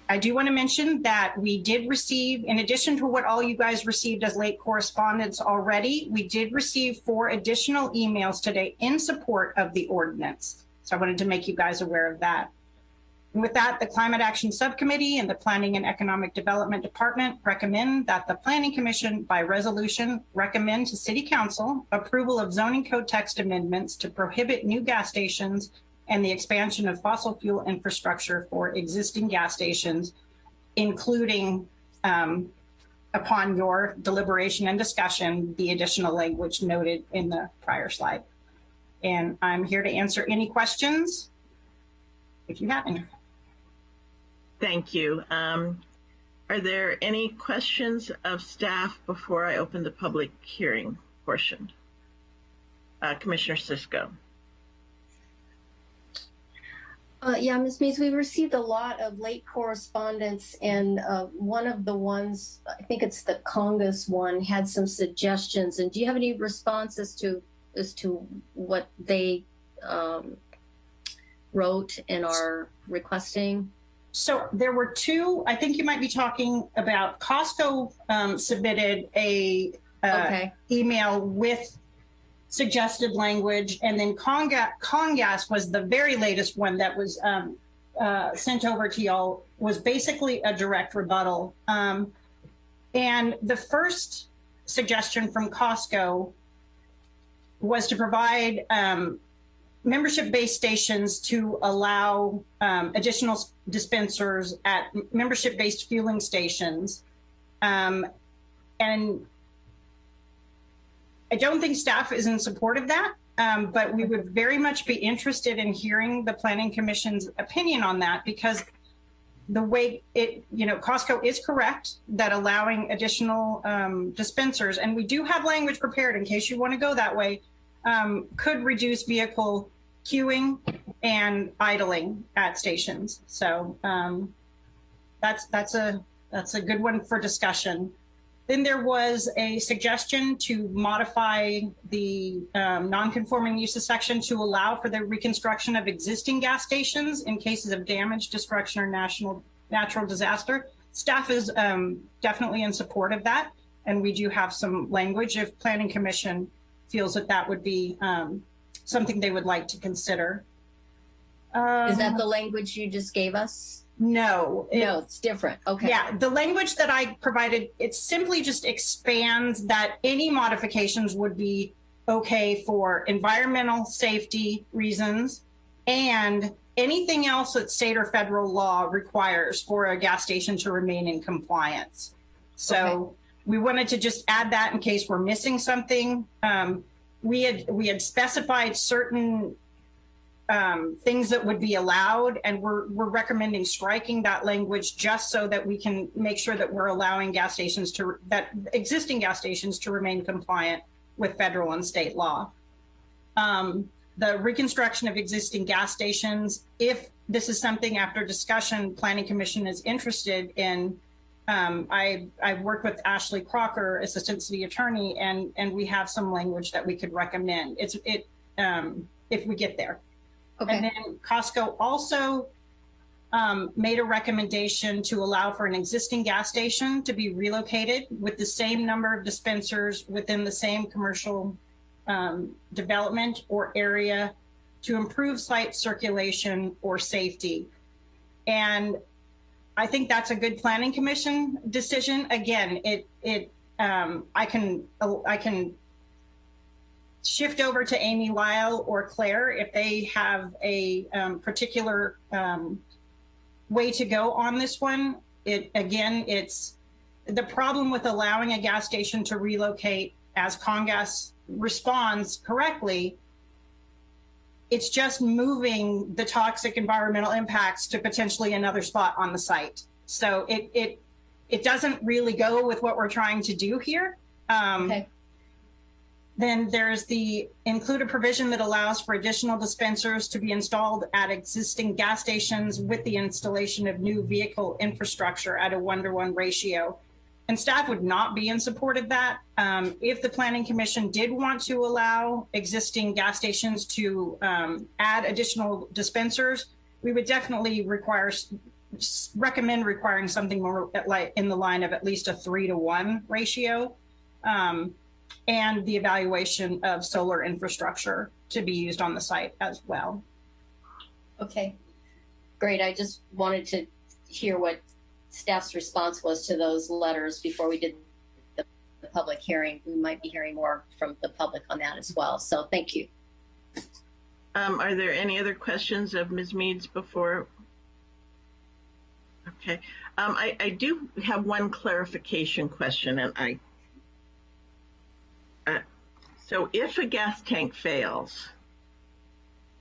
I do want to mention that we did receive, in addition to what all you guys received as late correspondence already, we did receive four additional emails today in support of the ordinance. So I wanted to make you guys aware of that. And with that, the Climate Action Subcommittee and the Planning and Economic Development Department recommend that the Planning Commission by resolution recommend to City Council approval of zoning code text amendments to prohibit new gas stations and the expansion of fossil fuel infrastructure for existing gas stations, including um, upon your deliberation and discussion, the additional language noted in the prior slide. And I'm here to answer any questions if you have any. Thank you. Um, are there any questions of staff before I open the public hearing portion? Uh, Commissioner Cisco. Uh, yeah, Ms. Mays, we received a lot of late correspondence, and uh, one of the ones, I think it's the CONGAS one, had some suggestions. And do you have any response as to as to what they um, wrote and are requesting? So there were two, I think you might be talking about Costco um, submitted a uh, Okay. email with suggested language, and then Conga- Congas was the very latest one that was um, uh, sent over to y'all. Was basically a direct rebuttal. Um, and the first suggestion from Costco was to provide um, membership-based stations to allow um, additional dispensers at membership-based fueling stations. Um, and I don't think staff is in support of that, um, but we would very much be interested in hearing the Planning Commission's opinion on that because the way it, you know, Costco is correct that allowing additional um, dispensers, and we do have language prepared in case you want to go that way, um, could reduce vehicle queuing and idling at stations. So um, that's that's a that's a good one for discussion. Then there was a suggestion to modify the um, non-conforming uses section to allow for the reconstruction of existing gas stations in cases of damage, destruction, or national natural disaster. Staff is um, definitely in support of that, and we do have some language if Planning Commission feels that that would be um, something they would like to consider. Is that Um, the language you just gave us? no? it- No, it's different. Okay. yeah, the language that I provided, it simply just expands that any modifications would be okay for environmental safety reasons and anything else that state or federal law requires for a gas station to remain in compliance. So we wanted to just add that in case we're missing something. Um, we had we had specified certain um, things that would be allowed, and we're we're recommending striking that language just so that we can make sure that we're allowing gas stations to that existing gas stations to remain compliant with federal and state law. Um, the reconstruction of existing gas stations, if this is something after discussion, Planning Commission is interested in. Um, I I worked with Ashley Crocker, Assistant City Attorney, and and we have some language that we could recommend. It's it um, if we get there. Okay. And then Costco also um, made a recommendation to allow for an existing gas station to be relocated with the same number of dispensers within the same commercial um, development or area to improve site circulation or safety. And I think that's a good planning commission decision. Again, it it um, I can I can shift over to Amy Lyle or Claire if they have a um, particular um, way to go on this one. It again, it's the problem with allowing a gas station to relocate as Congas responds correctly. It's just moving the toxic environmental impacts to potentially another spot on the site. So it it it doesn't really go with what we're trying to do here. Um, Okay. then there's the include a provision that allows for additional dispensers to be installed at existing gas stations with the installation of new vehicle infrastructure at a one to one ratio. And staff would not be in support of that. Um, if the planning commission did want to allow existing gas stations to um, add additional dispensers, we would definitely require recommend requiring something more like in the line of at least a three to one ratio. Um, and the evaluation of solar infrastructure to be used on the site as well. Okay. Great. I just wanted to hear what staff's response was to those letters before we did the, public hearing. We might be hearing more from the public on that as well. So thank you. Um, are there any other questions of Ms. Meads before? Okay, um, I, I do have one clarification question and I, uh, so if a gas tank fails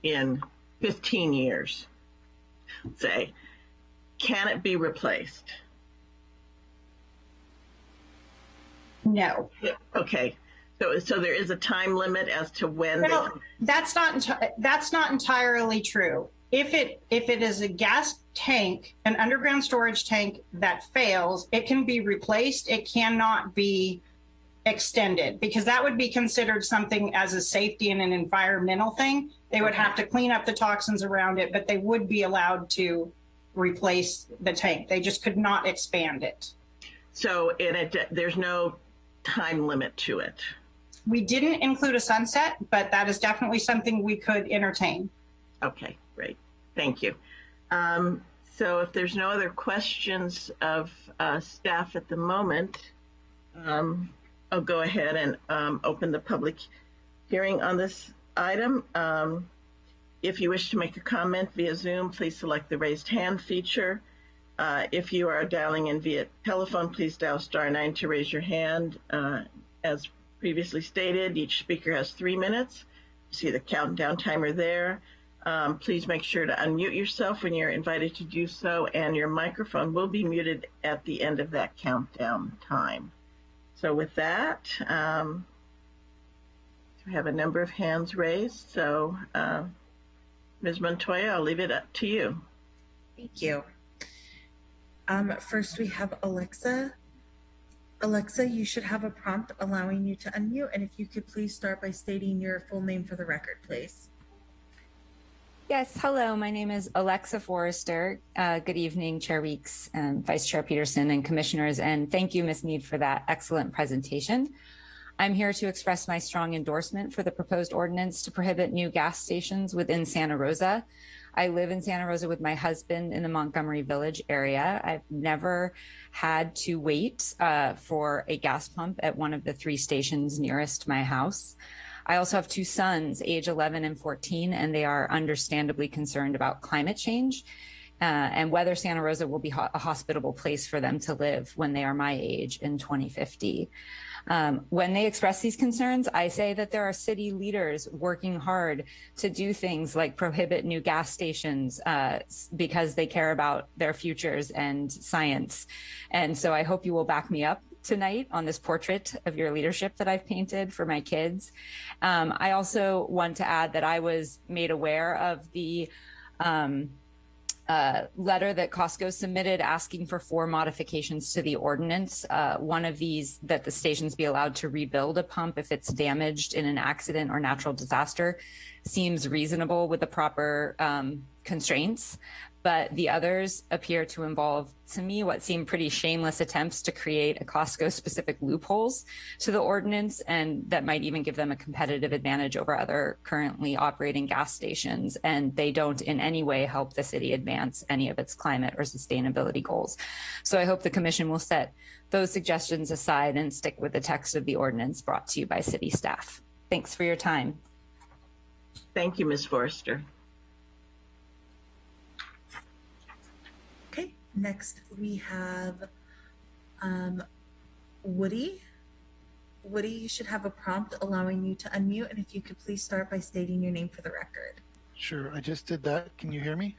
in 15 years, say, can it be replaced? No, Okay, so, so there is a time limit as to when they Well, that's not that's not entirely true. If it if it is a gas tank, an underground storage tank that fails, it can be replaced. It cannot be extended because that would be considered something as a safety and an environmental thing. They would have to clean up the toxins around it, but they would be allowed to replace the tank. They just could not expand it. So it, there's no time limit to it. We didn't include a sunset, but that is definitely something we could entertain. Okay, great. Thank you. Um, so if there's no other questions of uh, staff at the moment, um, I'll go ahead and um, open the public hearing on this item. If you wish to make a comment via Zoom, please select the raised hand feature. Uh, if you are dialing in via telephone, please dial star nine to raise your hand. Uh, as previously stated, each speaker has three minutes. You see the countdown timer there. Um, please make sure to unmute yourself when you're invited to do so, and your microphone will be muted at the end of that countdown time. So with that, um, we have a number of hands raised. So uh, Ms. Montoya, I'll leave it up to you. Thank you. Um, first, we have Alexa. Alexa, you should have a prompt allowing you to unmute. And if you could please start by stating your full name for the record, please. Yes, hello. My name is Alexa Forrester. Uh, good evening, Chair Weeks, and Vice Chair Peterson, and Commissioners. And thank you, Ms. Mead, for that excellent presentation. I'm here to express my strong endorsement for the proposed ordinance to prohibit new gas stations within Santa Rosa. I live in Santa Rosa with my husband in the Montgomery Village area. I've never had to wait uh, for a gas pump at one of the three stations nearest my house. I also have two sons, age 11 and 14, and they are understandably concerned about climate change uh, and whether Santa Rosa will be ho a hospitable place for them to live when they are my age in 2050. Um, when they express these concerns, I say that there are city leaders working hard to do things like prohibit new gas stations uh, because they care about their futures and science. And so I hope you will back me up tonight on this portrait of your leadership that I've painted for my kids. Um, I also want to add that I was made aware of the um, uh, letter that Costco submitted asking for four modifications to the ordinance. Uh, one of these that the stations be allowed to rebuild a pump if it's damaged in an accident or natural disaster seems reasonable with the proper um, constraints but the others appear to involve, to me, what seem pretty shameless attempts to create a Costco specific loopholes to the ordinance, and that might even give them a competitive advantage over other currently operating gas stations. And they don't in any way help the city advance any of its climate or sustainability goals. So I hope the commission will set those suggestions aside and stick with the text of the ordinance brought to you by city staff. Thanks for your time. Thank you, Ms. Forrester. Next, we have um, Woody. Woody, you should have a prompt allowing you to unmute. And if you could please start by stating your name for the record. Sure, I just did that. Can you hear me?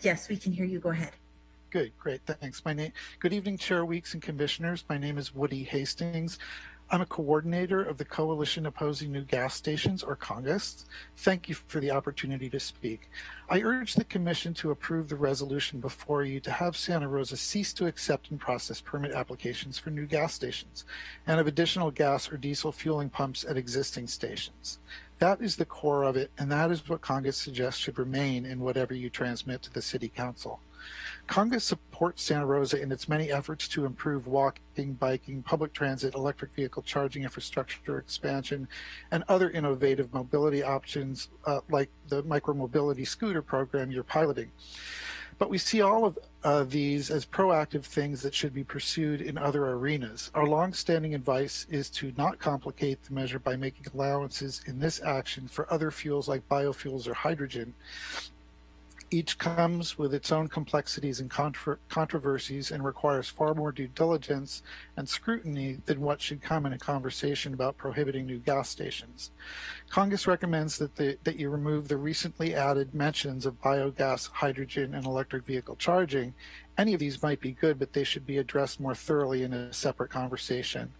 Yes, we can hear you. Go ahead. Good, great, thanks. My name. Good evening, Chair Weeks and Commissioners. My name is Woody Hastings. I'm a coordinator of the Coalition Opposing New Gas Stations, or CONGAS. Thank you for the opportunity to speak. I urge the Commission to approve the resolution before you to have Santa Rosa cease to accept and process permit applications for new gas stations and of additional gas or diesel fueling pumps at existing stations. That is the core of it, and that is what CONGAS suggests should remain in whatever you transmit to the City Council. CONGAS supports Santa Rosa in its many efforts to improve walking, biking, public transit, electric vehicle charging infrastructure expansion, and other innovative mobility options uh, like the micromobility scooter program you're piloting. But we see all of uh, these as proactive things that should be pursued in other arenas. Our longstanding advice is to not complicate the measure by making allowances in this action for other fuels like biofuels or hydrogen, each comes with its own complexities and controversies and requires far more due diligence and scrutiny than what should come in a conversation about prohibiting new gas stations. CONGAS recommends that, the, that you remove the recently added mentions of biogas, hydrogen, and electric vehicle charging. Any of these might be good, but they should be addressed more thoroughly in a separate conversation.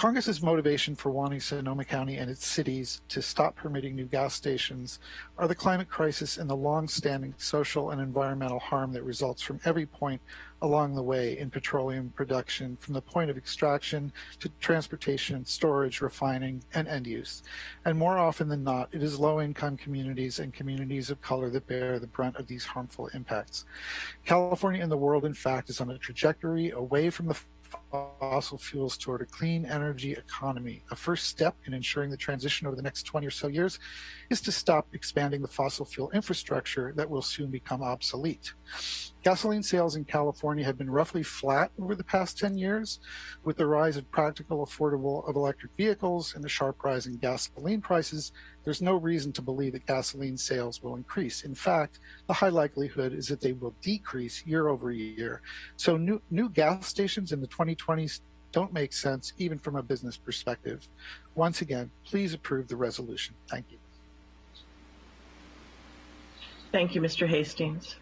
CONGAS's motivation for wanting Sonoma County and its cities to stop permitting new gas stations are the climate crisis and the long-standing social and environmental harm that results from every point along the way in petroleum production from the point of extraction to transportation, storage, refining, and end use. And more often than not, it is low-income communities and communities of color that bear the brunt of these harmful impacts. California and the world, in fact, is on a trajectory away from the fossil fuels toward a clean energy economy. A first step in ensuring the transition over the next 20 or so years is to stop expanding the fossil fuel infrastructure that will soon become obsolete. Gasoline sales in California have been roughly flat over the past 10 years. With the rise of practical, affordable of electric vehicles and the sharp rise in gasoline prices, there's no reason to believe that gasoline sales will increase. In fact, the high likelihood is that they will decrease year over year. So new, new gas stations in the 2020s don't make sense, even from a business perspective. Once again, please approve the resolution. Thank you. Thank you, Mr. Hastings.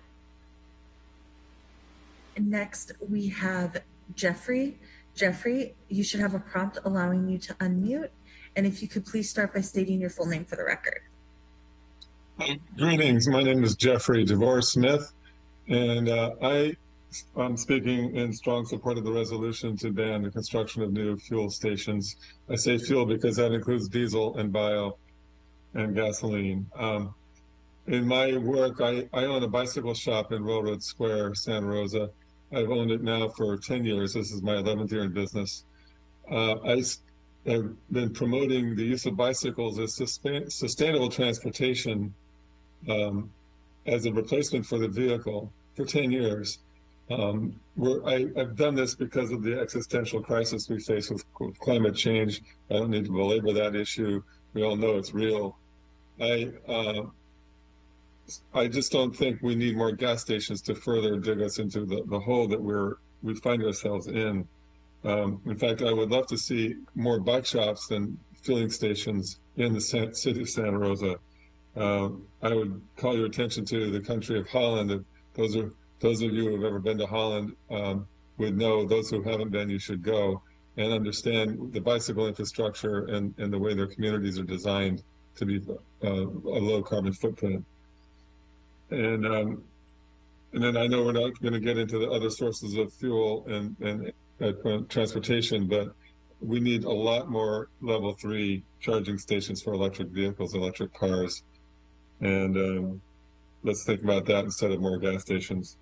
Next, we have Jeffrey. Jeffrey, you should have a prompt allowing you to unmute. And if you could please start by stating your full name for the record. Greetings. My name is Jeffrey DeVore Smith, and uh, I am speaking in strong support of the resolution to ban the construction of new fuel stations. I say fuel because that includes diesel and bio and gasoline. Um, in my work, I, I own a bicycle shop in Railroad Square, Santa Rosa. I've owned it now for 10 years. This is my 11th year in business. Uh, I have been promoting the use of bicycles as sustain, sustainable transportation um, as a replacement for the vehicle for 10 years. Um, I, have done this because of the existential crisis we face with, with, climate change. I don't need to belabor that issue. We all know it's real. I uh, I just don't think we need more gas stations to further dig us into the, the hole that we're we find ourselves in. Um, in fact, I would love to see more bike shops than filling stations in the city of Santa Rosa. Uh, I would call your attention to the country of Holland. Those are those of you who have ever been to Holland um, would know. Those who haven't been, you should go and understand the bicycle infrastructure and, and the way their communities are designed to be uh, a low carbon footprint. And um, and then I know we're not going to get into the other sources of fuel and and uh, transportation, but we need a lot more level three charging stations for electric vehicles, electric cars, and um, let's think about that instead of more gas stations.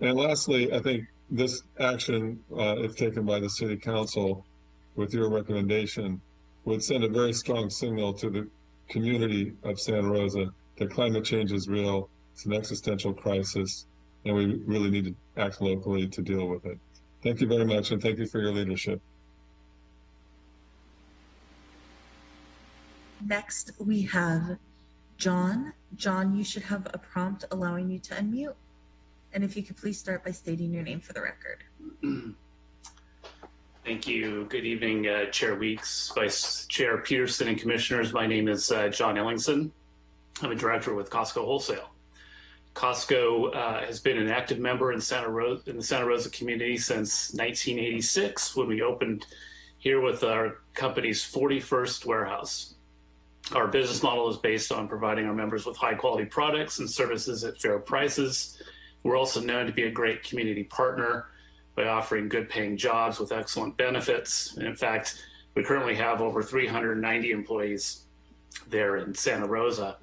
And lastly, I think this action, uh, if taken by the city council with your recommendation, would send a very strong signal to the community of Santa Rosa that climate change is real it's an existential crisis, and we really need to act locally to deal with it. Thank you very much, and thank you for your leadership. Next, we have John. John, you should have a prompt allowing you to unmute. And if you could please start by stating your name for the record. <clears throat> Thank you. Good evening, uh, Chair Weeks, Vice Chair Peterson, and Commissioners. My name is uh, John Ellingson. I'm a director with Costco Wholesale. Costco uh, has been an active member in Santa Rosa in the Santa Rosa community since 1986 when we opened here with our company's 41st warehouse. Our business model is based on providing our members with high quality products and services at fair prices. We're also known to be a great community partner by offering good paying jobs with excellent benefits. And in fact, we currently have over 390 employees there in Santa Rosa.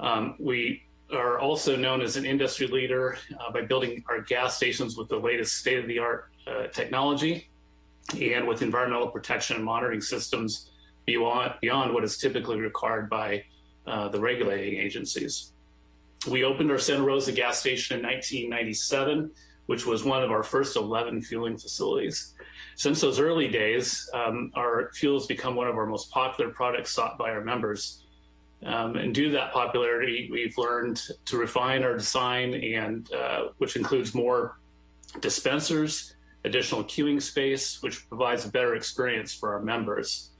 Um, we are also known as an industry leader uh, by building our gas stations with the latest state-of-the-art uh, technology and with environmental protection and monitoring systems beyond, beyond what is typically required by uh, the regulating agencies. We opened our Santa Rosa gas station in 1997, which was one of our first 11 fueling facilities. Since those early days, um, our fuel has become one of our most popular products sought by our members. Um, and due to that popularity, we've learned to refine our design and uh, which includes more dispensers, additional queuing space, which provides a better experience for our members.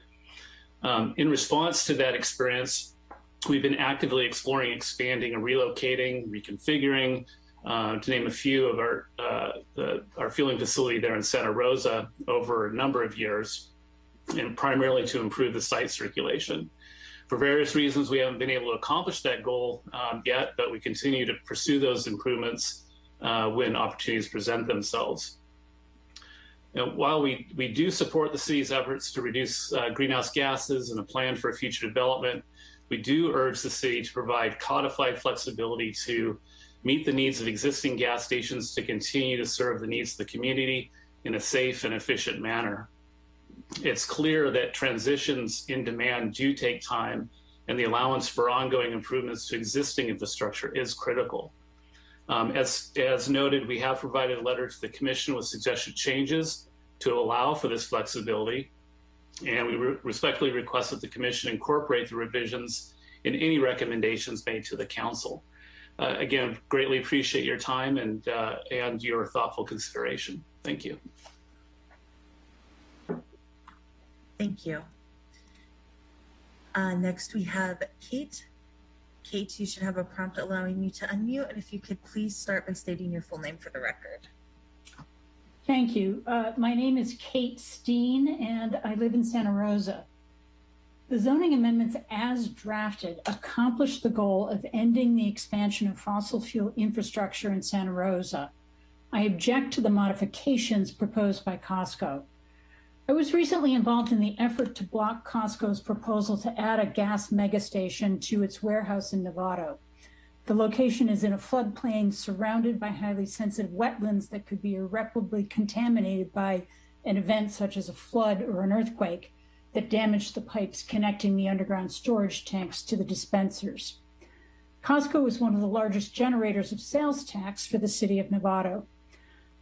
Um, in response to that experience, we've been actively exploring expanding and relocating, reconfiguring, uh, to name a few of our, uh, the, our fueling facility there in Santa Rosa over a number of years, and primarily to improve the site circulation. For various reasons, we haven't been able to accomplish that goal um, yet, but we continue to pursue those improvements uh, when opportunities present themselves. Now, while we, we do support the city's efforts to reduce uh, greenhouse gases and a plan for future development, we do urge the city to provide codified flexibility to meet the needs of existing gas stations to continue to serve the needs of the community in a safe and efficient manner. It's clear that transitions in demand do take time and the allowance for ongoing improvements to existing infrastructure is critical. Um, as, as noted, we have provided a letter to the Commission with suggested changes to allow for this flexibility, and we re respectfully request that the Commission incorporate the revisions in any recommendations made to the Council. Uh, again, greatly appreciate your time and, uh, and your thoughtful consideration. Thank you. Thank you. Uh, next, we have Kate. Kate, you should have a prompt allowing you to unmute, and if you could please start by stating your full name for the record. Thank you. Uh, my name is Kate Steen, and I live in Santa Rosa. The zoning amendments as drafted accomplish the goal of ending the expansion of fossil fuel infrastructure in Santa Rosa. I object to the modifications proposed by Costco. I was recently involved in the effort to block Costco's proposal to add a gas megastation to its warehouse in Novato. The location is in a floodplain surrounded by highly sensitive wetlands that could be irreparably contaminated by an event such as a flood or an earthquake that damaged the pipes connecting the underground storage tanks to the dispensers. Costco is one of the largest generators of sales tax for the city of Novato.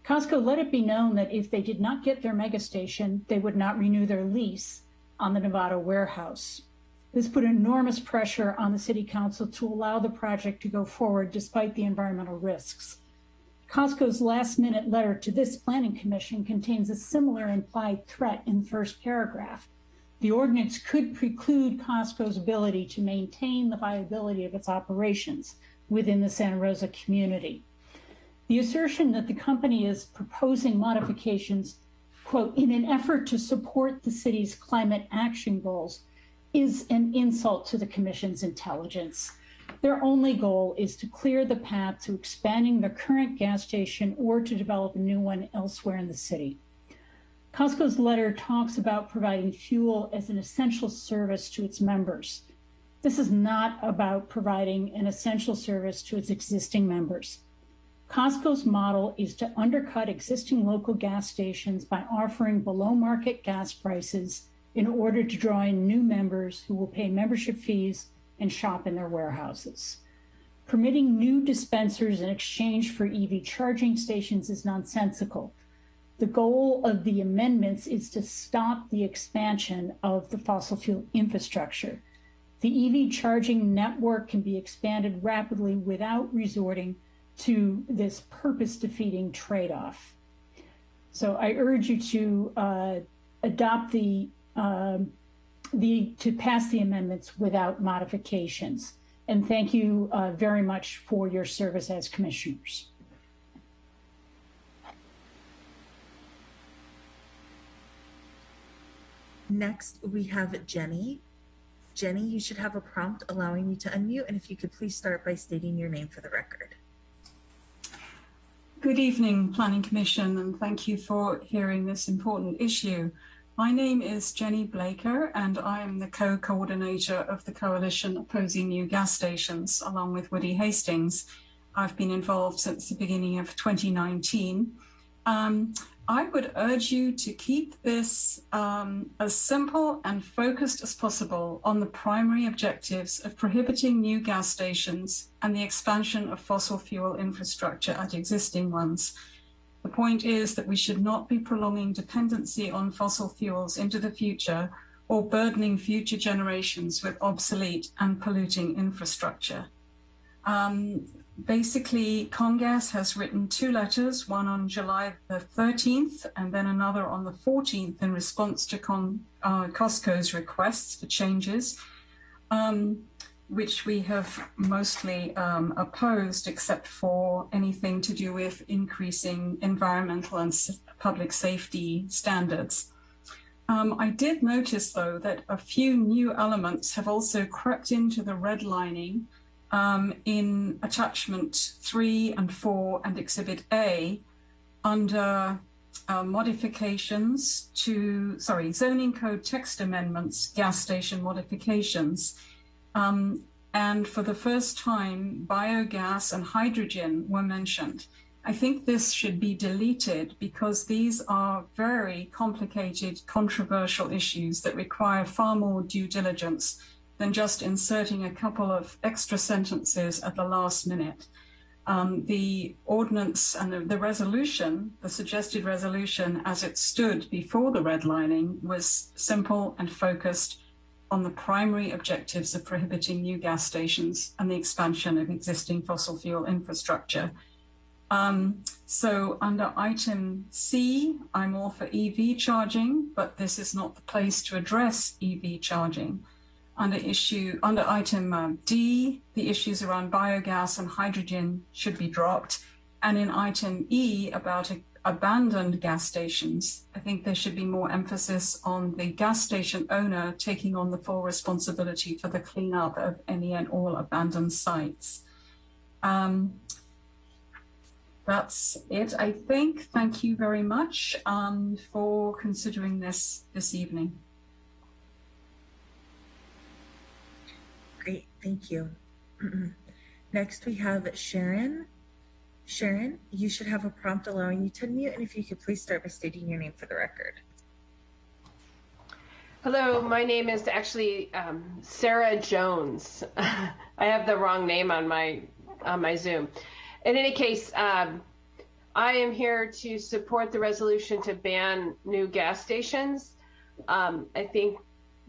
Costco let it be known that if they did not get their megastation, they would not renew their lease on the Novato warehouse. This put enormous pressure on the city council to allow the project to go forward despite the environmental risks. Costco's last minute letter to this planning commission contains a similar implied threat in the first paragraph. The ordinance could preclude Costco's ability to maintain the viability of its operations within the Santa Rosa community. The assertion that the company is proposing modifications, quote, in an effort to support the city's climate action goals is an insult to the commission's intelligence. Their only goal is to clear the path to expanding the current gas station or to develop a new one elsewhere in the city. Costco's letter talks about providing fuel as an essential service to its members. This is not about providing an essential service to its existing members. Costco's model is to undercut existing local gas stations by offering below market gas prices in order to draw in new members who will pay membership fees and shop in their warehouses. Permitting new dispensers in exchange for EV charging stations is nonsensical. The goal of the amendments is to stop the expansion of the fossil fuel infrastructure. The EV charging network can be expanded rapidly without resorting to this purpose defeating trade off. So I urge you to uh, adopt the, uh, the, to pass the amendments without modifications. And thank you uh, very much for your service as commissioners. Next, we have Jenny. Jenny, you should have a prompt allowing you to unmute, and if you could please start by stating your name for the record. Good evening, Planning Commission, and thank you for hearing this important issue. My name is Jenny Blaker, and I am the co-coordinator of the coalition opposing new gas stations, along with Woody Hastings. I've been involved since the beginning of 2019. Um, I would urge you to keep this um, as simple and focused as possible on the primary objectives of prohibiting new gas stations and the expansion of fossil fuel infrastructure at existing ones. The point is that we should not be prolonging dependency on fossil fuels into the future or burdening future generations with obsolete and polluting infrastructure. Um, basically, Congas has written two letters, one on July the 13th and then another on the 14th in response to Con, uh, Costco's requests for changes, um, which we have mostly um, opposed except for anything to do with increasing environmental and public safety standards. Um, I did notice, though, that a few new elements have also crept into the redlining um, in attachment three and four and exhibit A under uh, modifications to, sorry, zoning code text amendments, gas station modifications. Um, and for the first time, biogas and hydrogen were mentioned. I think this should be deleted because these are very complicated, controversial issues that require far more due diligence than just inserting a couple of extra sentences at the last minute. Um, the ordinance and the, the, resolution, the suggested resolution as it stood before the redlining was simple and focused on the primary objectives of prohibiting new gas stations and the expansion of existing fossil fuel infrastructure. Um, so under item C, I'm all for EV charging, but this is not the place to address EV charging. Under issue under item um, D, the issues around biogas and hydrogen should be dropped. And in item E about a, abandoned gas stations, I think there should be more emphasis on the gas station owner taking on the full responsibility for the cleanup of any and all abandoned sites. Um, that's it, I think. Thank you very much um, for considering this this evening. Great, thank you. Next, we have Sharon. Sharon, you should have a prompt allowing you to unmute, and if you could please start by stating your name for the record. Hello, my name is actually um, Sarah Jones. <laughs> I have the wrong name on my on my Zoom. In any case, um, I am here to support the resolution to ban new gas stations. Um, I think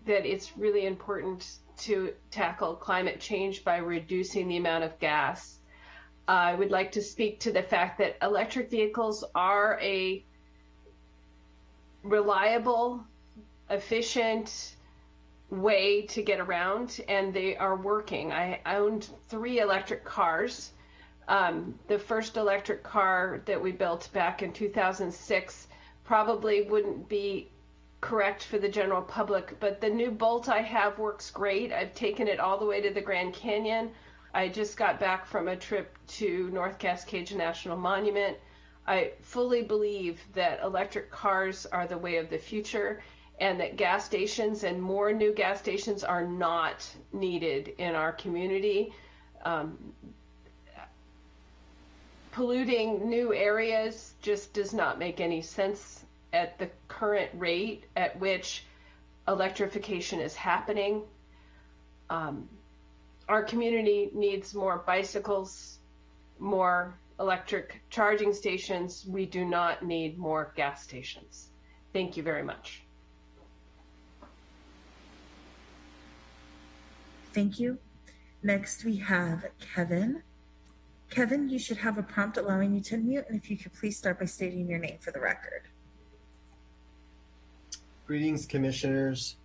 that it's really important to tackle climate change by reducing the amount of gas. I would like to speak to the fact that electric vehicles are a reliable, efficient way to get around, and they are working. I owned three electric cars. Um, the first electric car that we built back in 2006 probably wouldn't be correct for the general public, but the new Bolt I have works great. I've taken it all the way to the Grand Canyon. I just got back from a trip to North Cascades National Monument. I fully believe that electric cars are the way of the future and that gas stations and more new gas stations are not needed in our community. Um, polluting new areas just does not make any sense at the current rate at which electrification is happening. Um, our community needs more bicycles, more electric charging stations. We do not need more gas stations. Thank you very much. Thank you. Next, we have Kevin. Kevin, you should have a prompt allowing you to unmute, and if you could please start by stating your name for the record. Greetings, commissioners,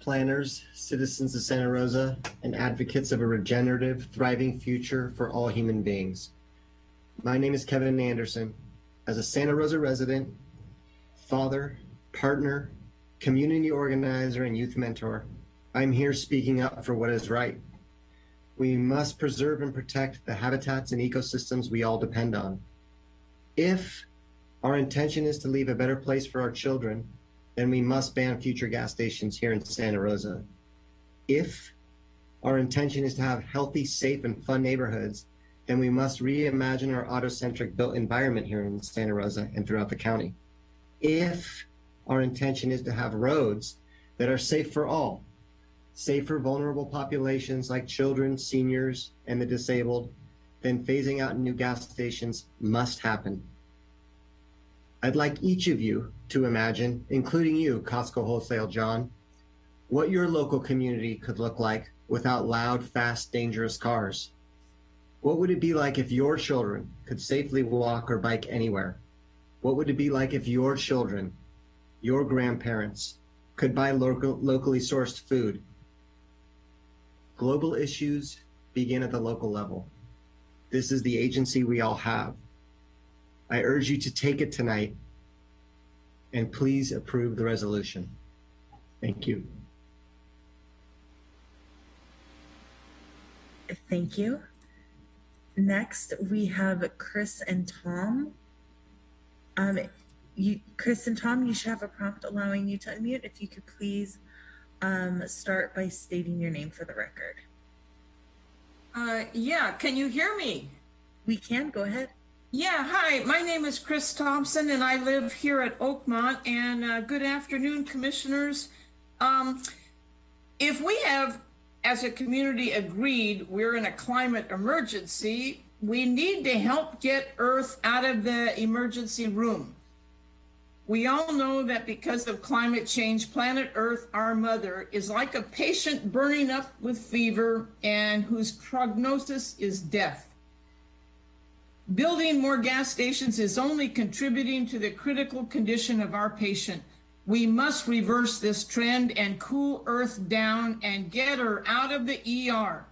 planners, citizens of Santa Rosa, and advocates of a regenerative, thriving future for all human beings. My name is Kevin Anderson. As a Santa Rosa resident, father, partner, community organizer, and youth mentor, I'm here speaking up for what is right. We must preserve and protect the habitats and ecosystems we all depend on. If our intention is to leave a better place for our children, then we must ban future gas stations here in Santa Rosa. If our intention is to have healthy, safe, and fun neighborhoods, then we must reimagine our auto-centric built environment here in Santa Rosa and throughout the county. If our intention is to have roads that are safe for all, safe for vulnerable populations like children, seniors, and the disabled, then phasing out new gas stations must happen. I'd like each of you to imagine, including you, Costco Wholesale John, what your local community could look like without loud, fast, dangerous cars. What would it be like if your children could safely walk or bike anywhere? What would it be like if your children, your grandparents, could buy local, locally sourced food? Global issues begin at the local level. This is the agency we all have. I urge you to take it tonight and please approve the resolution. Thank you. Thank you. Next, we have Chris and Tom. Um, you, Chris and Tom, you should have a prompt allowing you to unmute. If you could please um, start by stating your name for the record. Uh, yeah, can you hear me? We can, go ahead. Yeah, hi, my name is Chris Thompson and I live here at Oakmont and uh, good afternoon, commissioners. Um, if we have, as a community, agreed we're in a climate emergency, we need to help get Earth out of the emergency room. We all know that because of climate change, planet Earth, our mother, is like a patient burning up with fever and whose prognosis is death. Building more gas stations is only contributing to the critical condition of our patient. We must reverse this trend and cool Earth down and get her out of the ER.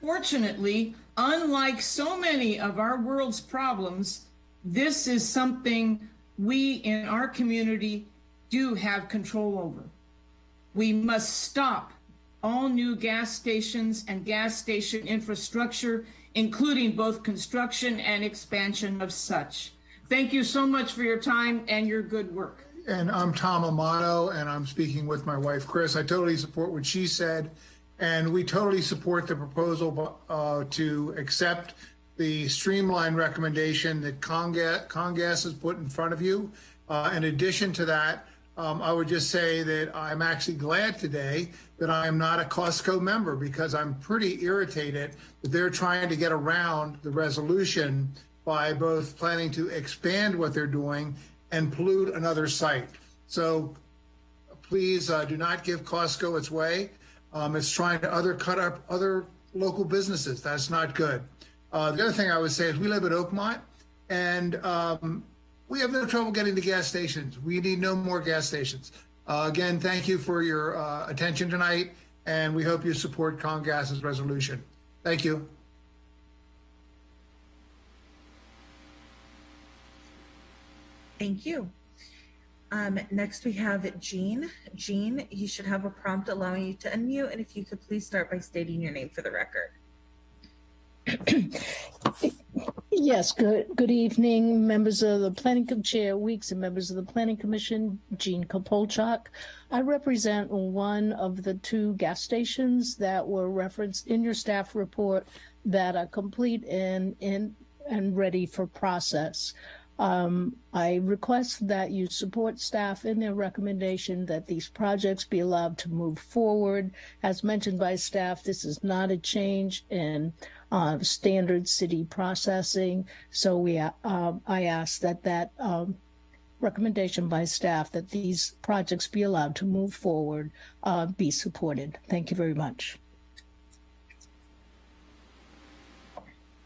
Fortunately, unlike so many of our world's problems, this is something we in our community do have control over. We must stop all new gas stations and gas station infrastructure, including both construction and expansion of such. Thank you so much for your time and your good work. And I'm Tom Amato, and I'm speaking with my wife, Chris. I totally support what she said, and we totally support the proposal uh, to accept the streamline recommendation that Congas, Congas has put in front of you. Uh, in addition to that, um, I would just say that I'm actually glad today that I am not a Costco member because I'm pretty irritated that they're trying to get around the resolution by both planning to expand what they're doing and pollute another site. So please uh, do not give Costco its way. Um, it's trying to other cut up other local businesses. That's not good. Uh, the other thing I would say is we live at Oakmont, and um, we have no trouble getting to gas stations. We need no more gas stations. Uh, again, thank you for your uh, attention tonight, and we hope you support Congas's resolution. Thank you. Thank you. Um, next, we have Jean. Jean, you should have a prompt allowing you to unmute, and if you could please start by stating your name for the record. <clears throat> Yes, good good evening, members of the Planning Chair Weeks and members of the Planning Commission, Jean Kapolchok. I represent one of the two gas stations that were referenced in your staff report that are complete and and and ready for process. Um, I request that you support staff in their recommendation that these projects be allowed to move forward. As mentioned by staff, this is not a change in uh, standard city processing. So we, uh, I ask that that um, recommendation by staff that these projects be allowed to move forward uh, be supported. Thank you very much.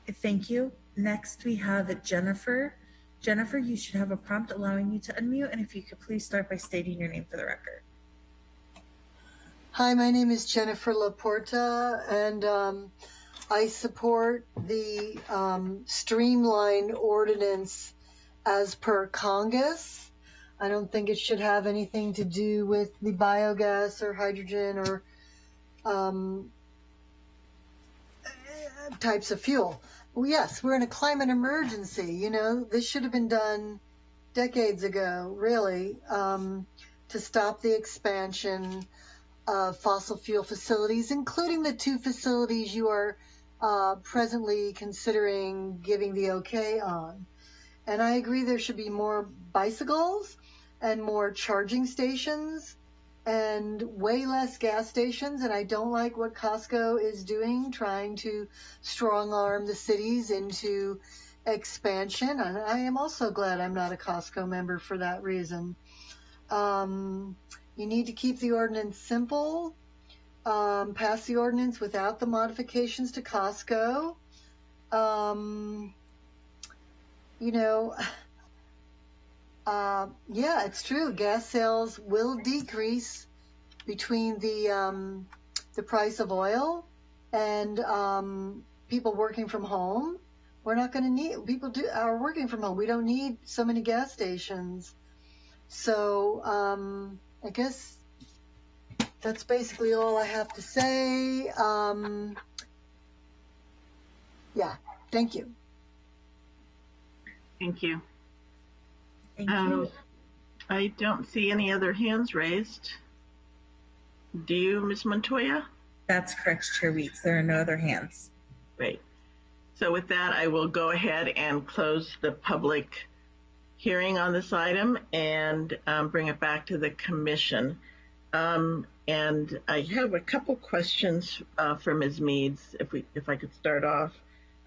Thank you. Next, we have Jennifer. Jennifer, you should have a prompt allowing you to unmute, and if you could please start by stating your name for the record. Hi, my name is Jennifer Laporta, and um, I support the um, streamline ordinance as per Congas. I don't think it should have anything to do with the biogas or hydrogen or um, types of fuel. Well, yes, we're in a climate emergency. You know, this should have been done decades ago, really, um, to stop the expansion of fossil fuel facilities, including the two facilities you are uh, presently considering giving the okay on. And I agree there should be more bicycles and more charging stations and way less gas stations. And I don't like what Costco is doing, trying to strong arm the cities into expansion. And I am also glad I'm not a Costco member for that reason. Um, you need to keep the ordinance simple, um, pass the ordinance without the modifications to Costco. Um, you know, <sighs> uh, yeah, it's true. Gas sales will decrease between the um, the price of oil and um, people working from home. We're not going to need people do are working from home. We don't need so many gas stations. So um, I guess that's basically all I have to say. Um, yeah, thank you. Thank you. Thank um, you. I don't see any other hands raised. Do you, Ms. Montoya? That's correct, Chair Weeks. There are no other hands. Great. So with that, I will go ahead and close the public hearing on this item and um, bring it back to the commission. Um, and I have a couple questions uh, for Ms. Meads, if we, if I could start off.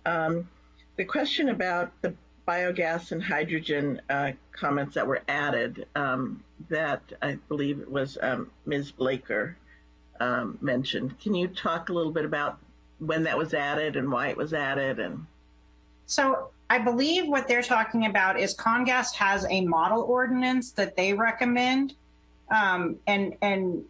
Um, the question about the biogas and hydrogen uh, comments that were added, um, that I believe it was um, Ms. Blaker um, mentioned. Can you talk a little bit about when that was added and why it was added and So I believe what they're talking about is Congas has a model ordinance that they recommend. Um, and, and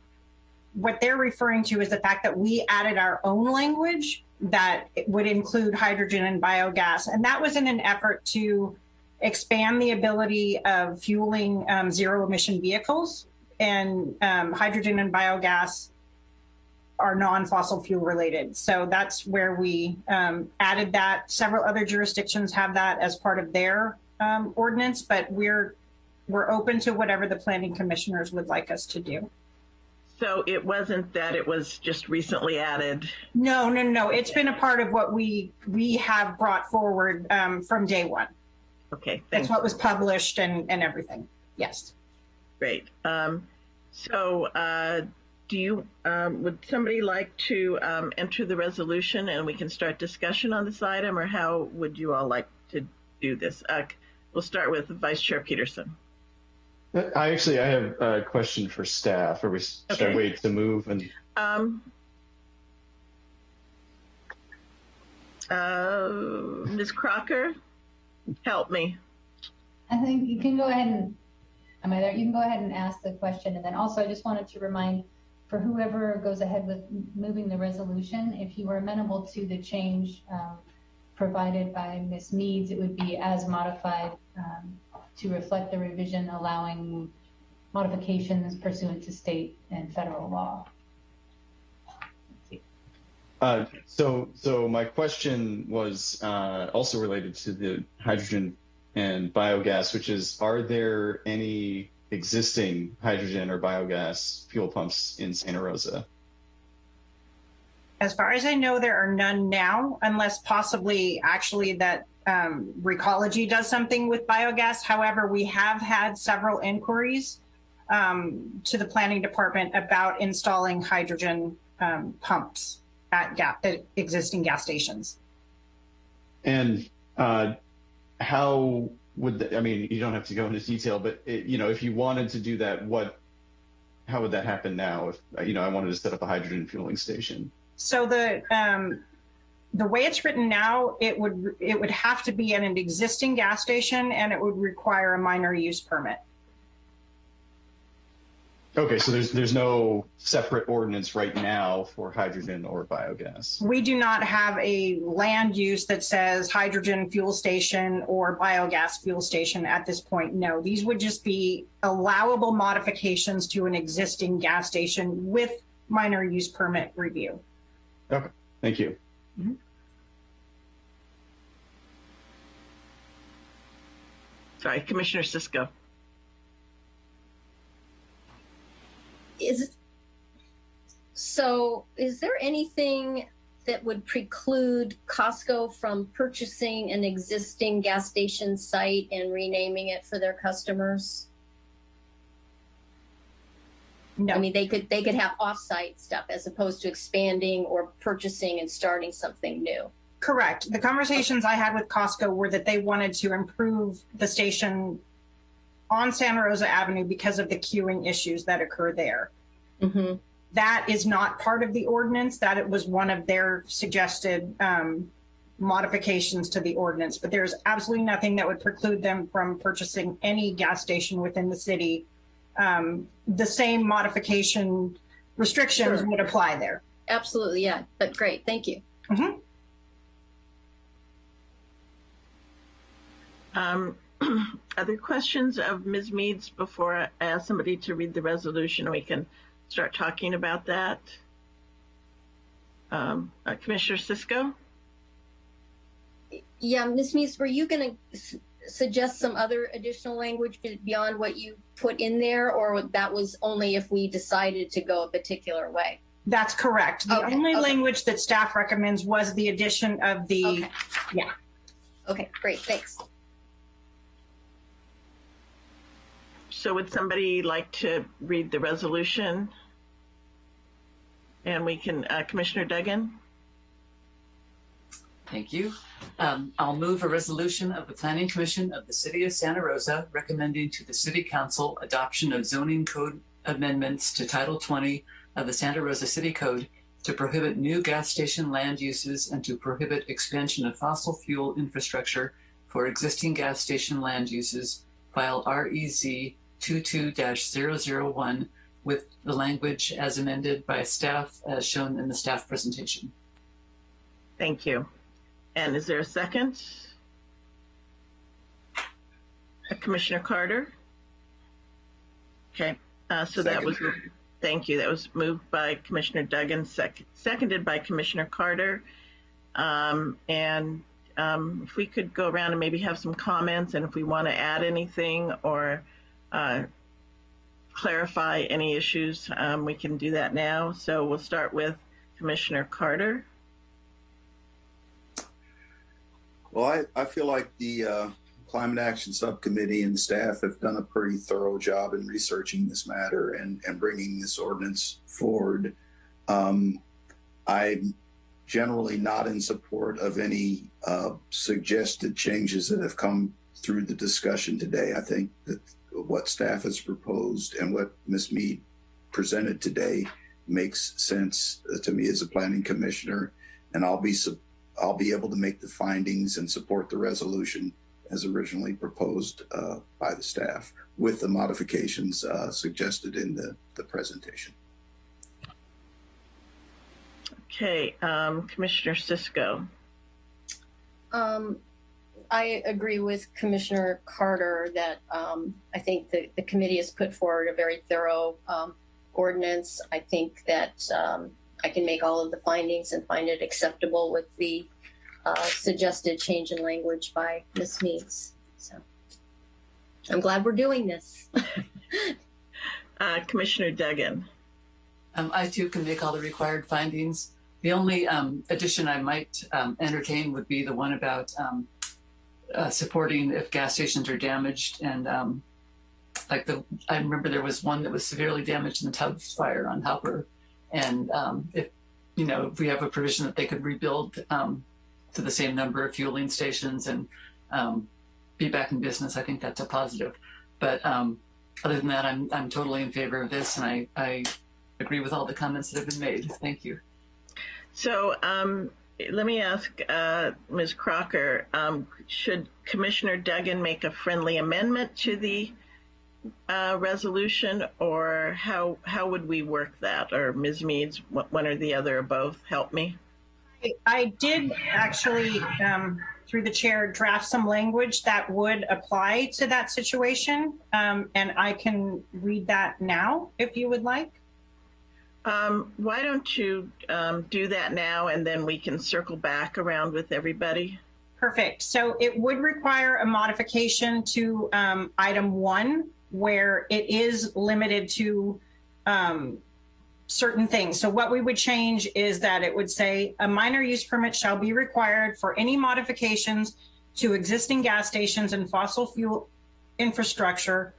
what they're referring to is the fact that we added our own language that would include hydrogen and biogas. And that was in an effort to expand the ability of fueling um, zero emission vehicles and um, hydrogen and biogas are non-fossil fuel related. So that's where we um, added that. Several other jurisdictions have that as part of their um, ordinance, but we're we're open to whatever the planning commissioners would like us to do. So it wasn't that it was just recently added No, no, no. It's been a part of what we we have brought forward um, from day one. okay That's what was published and and everything. Yes. great um, so uh, do you um, would somebody like to um, enter the resolution and we can start discussion on this item or how would you all like to do this uh, we'll start with vice chair peterson I actually, I have a question for staff. Or we should I wait to move and um, uh, ms crocker help me I think you can go ahead and, am I there? You can go ahead and ask the question. And then also, I just wanted to remind for whoever goes ahead with moving the resolution, if you are amenable to the change um, provided by Ms. Meads, it would be as modified um, to reflect the revision allowing modifications pursuant to state and federal law. Uh, so, so my question was uh, also related to the hydrogen and biogas, which is, are there any existing hydrogen or biogas fuel pumps in Santa Rosa? As far as I know, there are none now, unless possibly actually that um, Recology does something with biogas. However, we have had several inquiries um, to the planning department about installing hydrogen um, pumps at, at existing gas stations. And uh, how would the, I mean? You don't have to go into detail, but it, you know, if you wanted to do that, what? How would that happen now? If you know, I wanted to set up a hydrogen fueling station. So the um, the way it's written now, it would it would have to be at an existing gas station, and it would require a minor use permit. Okay, so there's there's no separate ordinance right now for hydrogen or biogas. We do not have a land use that says hydrogen fuel station or biogas fuel station at this point. No, these would just be allowable modifications to an existing gas station with minor use permit review. Okay, thank you. Mm-hmm. sorry commissioner cisco is so is there anything that would preclude Costco from purchasing an existing gas station site and renaming it for their customers? No. I mean, they could they could have off-site stuff as opposed to expanding or purchasing and starting something new. Correct. The conversations I had with Costco were that they wanted to improve the station on Santa Rosa Avenue because of the queuing issues that occur there. Mm-hmm. That is not part of the ordinance. That it was one of their suggested um, modifications to the ordinance. But there's absolutely nothing that would preclude them from purchasing any gas station within the city. Um, the same modification restrictions Sure. would apply there. Absolutely, yeah. But great, thank you. Mhm. Um, <clears throat> other questions of Ms. Meads before I ask somebody to read the resolution? We can start talking about that. Um, uh, Commissioner Cisco? Yeah, Ms. Mees, were you going to suggest some other additional language beyond what you put in there, or that was only if we decided to go a particular way? That's correct. The Okay, only okay. language that staff recommends was the addition of the, Okay. yeah. Okay, great, thanks. So would somebody like to read the resolution? And we can, uh, Commissioner Duggan? Thank you. Um, I'll move a resolution of the Planning Commission of the City of Santa Rosa recommending to the City Council adoption of zoning code amendments to Title 20 of the Santa Rosa City Code to prohibit new gas station land uses and to prohibit expansion of fossil fuel infrastructure for existing gas station land uses, file REZ 22-001 with the language as amended by staff as shown in the staff presentation. Thank you. And is there a second? Uh, Commissioner Carter? Okay, uh, so that was, thank you. That was moved by Commissioner Duggan, sec- seconded by Commissioner Carter. Um, and um, if we could go around and maybe have some comments, and if we want to add anything or uh, clarify any issues, um, we can do that now. So we'll start with Commissioner Carter. Well, I, I feel like the uh, Climate Action Subcommittee and staff have done a pretty thorough job in researching this matter and, and bringing this ordinance forward. Um, I'm generally not in support of any uh, suggested changes that have come through the discussion today. I think that what staff has proposed and what Ms. Mead presented today makes sense to me as a planning commissioner, and I'll be I'll be able to make the findings and support the resolution as originally proposed uh, by the staff with the modifications uh, suggested in the, the presentation. Okay, um, Commissioner Cisco. Um, I agree with Commissioner Carter that um, I think the, the committee has put forward a very thorough um, ordinance. I think that um, I can make all of the findings and find it acceptable with the uh, suggested change in language by Ms. Meeks. So I'm glad we're doing this. <laughs> Uh, Commissioner Duggan. Um, I too can make all the required findings. The only um, addition I might um, entertain would be the one about um, uh, supporting if gas stations are damaged and um, like the I remember there was one that was severely damaged in the Tubbs fire on Hopper, and um, if you know if we have a provision that they could rebuild um, to the same number of fueling stations and um, be back in business, I think that's a positive. But um, other than that, I'm I'm totally in favor of this, and I I agree with all the comments that have been made. Thank you. So um, let me ask uh, Ms. Crocker, um, should Commissioner Duggan make a friendly amendment to the uh, resolution or how, how would we work that? Or Ms. Meads, one or the other or both, help me? I- did actually, um, through the chair, draft some language that would apply to that situation. Um, and I can read that now if you would like. Um, why don't you um, do that now and then we can circle back around with everybody? Perfect. So it would require a modification to um, item one, where it is limited to um, certain things. So what we would change is that it would say a minor use permit shall be required for any modifications to existing gas stations and fossil fuel infrastructure,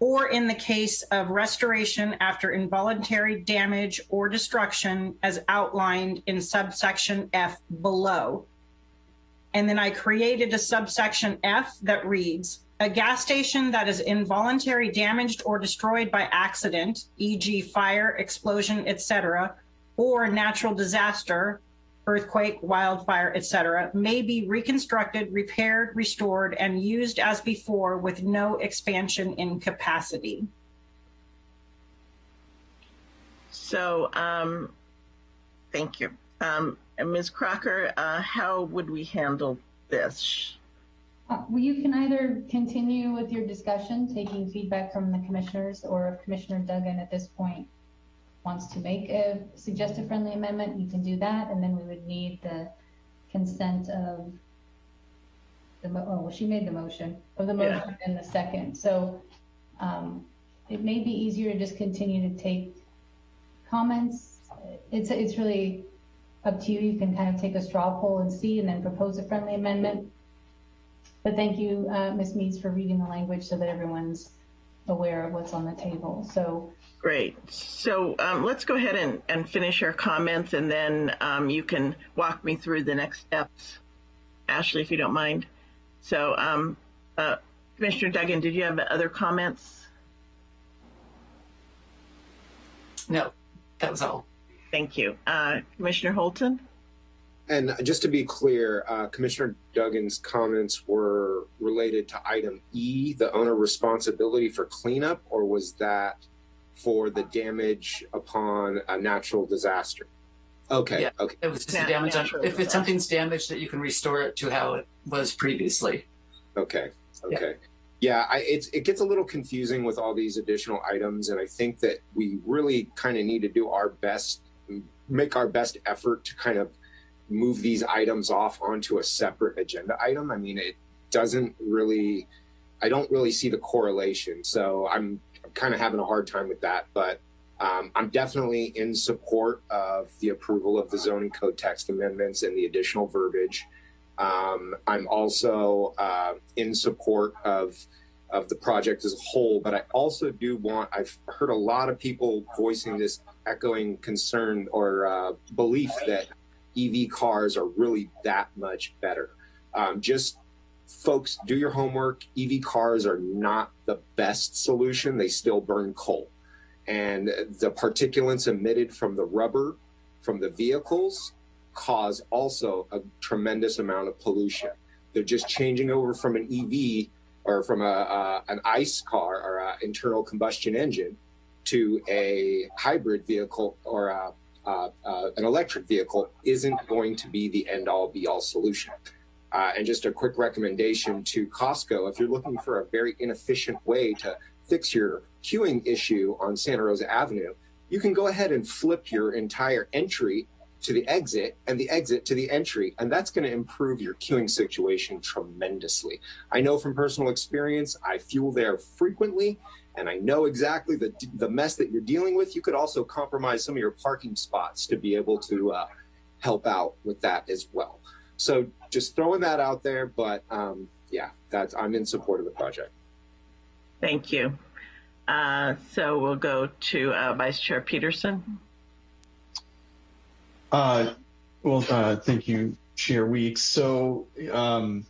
or in the case of restoration after involuntary damage or destruction as outlined in subsection F below. And then I created a subsection F that reads, a gas station that is involuntary damaged or destroyed by accident, e.g. fire, explosion, etc., or natural disaster, earthquake, wildfire, etc., may be reconstructed, repaired, restored, and used as before with no expansion in capacity. So, um, thank you. Um, Ms. Crocker, uh, how would we handle this? Uh, Well, you can either continue with your discussion, taking feedback from the commissioners, or if Commissioner Duggan at this point wants to make a suggested friendly amendment, you can do that, and then we would need the consent of the, mo- oh, well, she made the motion, of the Yeah. motion and the second. So um, it may be easier to just continue to take comments. It's, it's really up to you. You can kind of take a straw poll and see, and then propose a friendly amendment. But thank you, uh, Ms. Meads, for reading the language so that everyone's aware of what's on the table. So Great. So um, let's go ahead and, and finish our comments, and then um, you can walk me through the next steps, Ashley, if you don't mind. So, um, uh, Commissioner Duggan, did you have other comments? No, that was all. Thank you. Uh, Commissioner Holton? And just to be clear, uh, Commissioner Duggan's comments were related to item E, the owner responsibility for cleanup, or was that for the damage upon a natural disaster? Okay, Yeah, okay. It was just the damage. On, if it's something's damaged, that you can restore it to how it was previously. Okay. Okay. Yeah, I, it's it gets a little confusing with all these additional items, and I think that we really kind of need to do our best, make our best effort to kind of move these items off onto a separate agenda item. I mean, it doesn't really, I don't really see the correlation. So I'm, I'm kind of having a hard time with that, but um, I'm definitely in support of the approval of the zoning code text amendments and the additional verbiage. Um, I'm also uh, in support of of the project as a whole, but I also do want. I've heard a lot of people voicing this echoing concern or uh, belief that EV cars are really that much better. Um, just folks, do your homework. EV cars are not the best solution. They still burn coal, and the particulates emitted from the rubber from the vehicles cause also a tremendous amount of pollution. They're just changing over from an EV or from a, a an ICE car or an internal combustion engine to a hybrid vehicle or a, a, an electric vehicle isn't going to be the end all be all solution. Uh, and just a quick recommendation to Costco if you're looking for a very inefficient way to fix your queuing issue on Santa Rosa Avenue, you can go ahead and flip your entire entry to the exit and the exit to the entry. And that's going to improve your queuing situation tremendously. I know from personal experience, I fuel there frequently and I know exactly the, the mess that you're dealing with. You could also compromise some of your parking spots to be able to uh, help out with that as well. So just throwing that out there, but um, yeah, that's, I'm in support of the project. Thank you. Uh, so we'll go to uh, Vice Chair Peterson. Uh, well, uh, thank you, Chair Weeks. So um,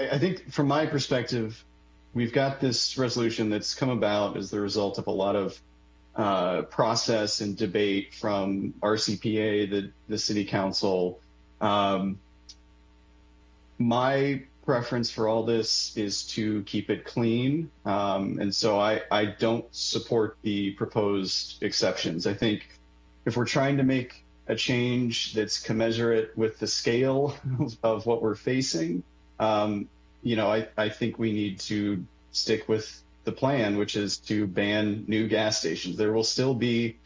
I, I think from my perspective, we've got this resolution that's come about as the result of a lot of uh, process and debate from RCPA, the, the City Council. Um, my preference for all this is to keep it clean. Um, and so I, I don't support the proposed exceptions. I think if we're trying to make a change that's commensurate with the scale <laughs> of what we're facing, um, you know, I, I think we need to stick with the plan, which is to ban new gas stations. There will still be,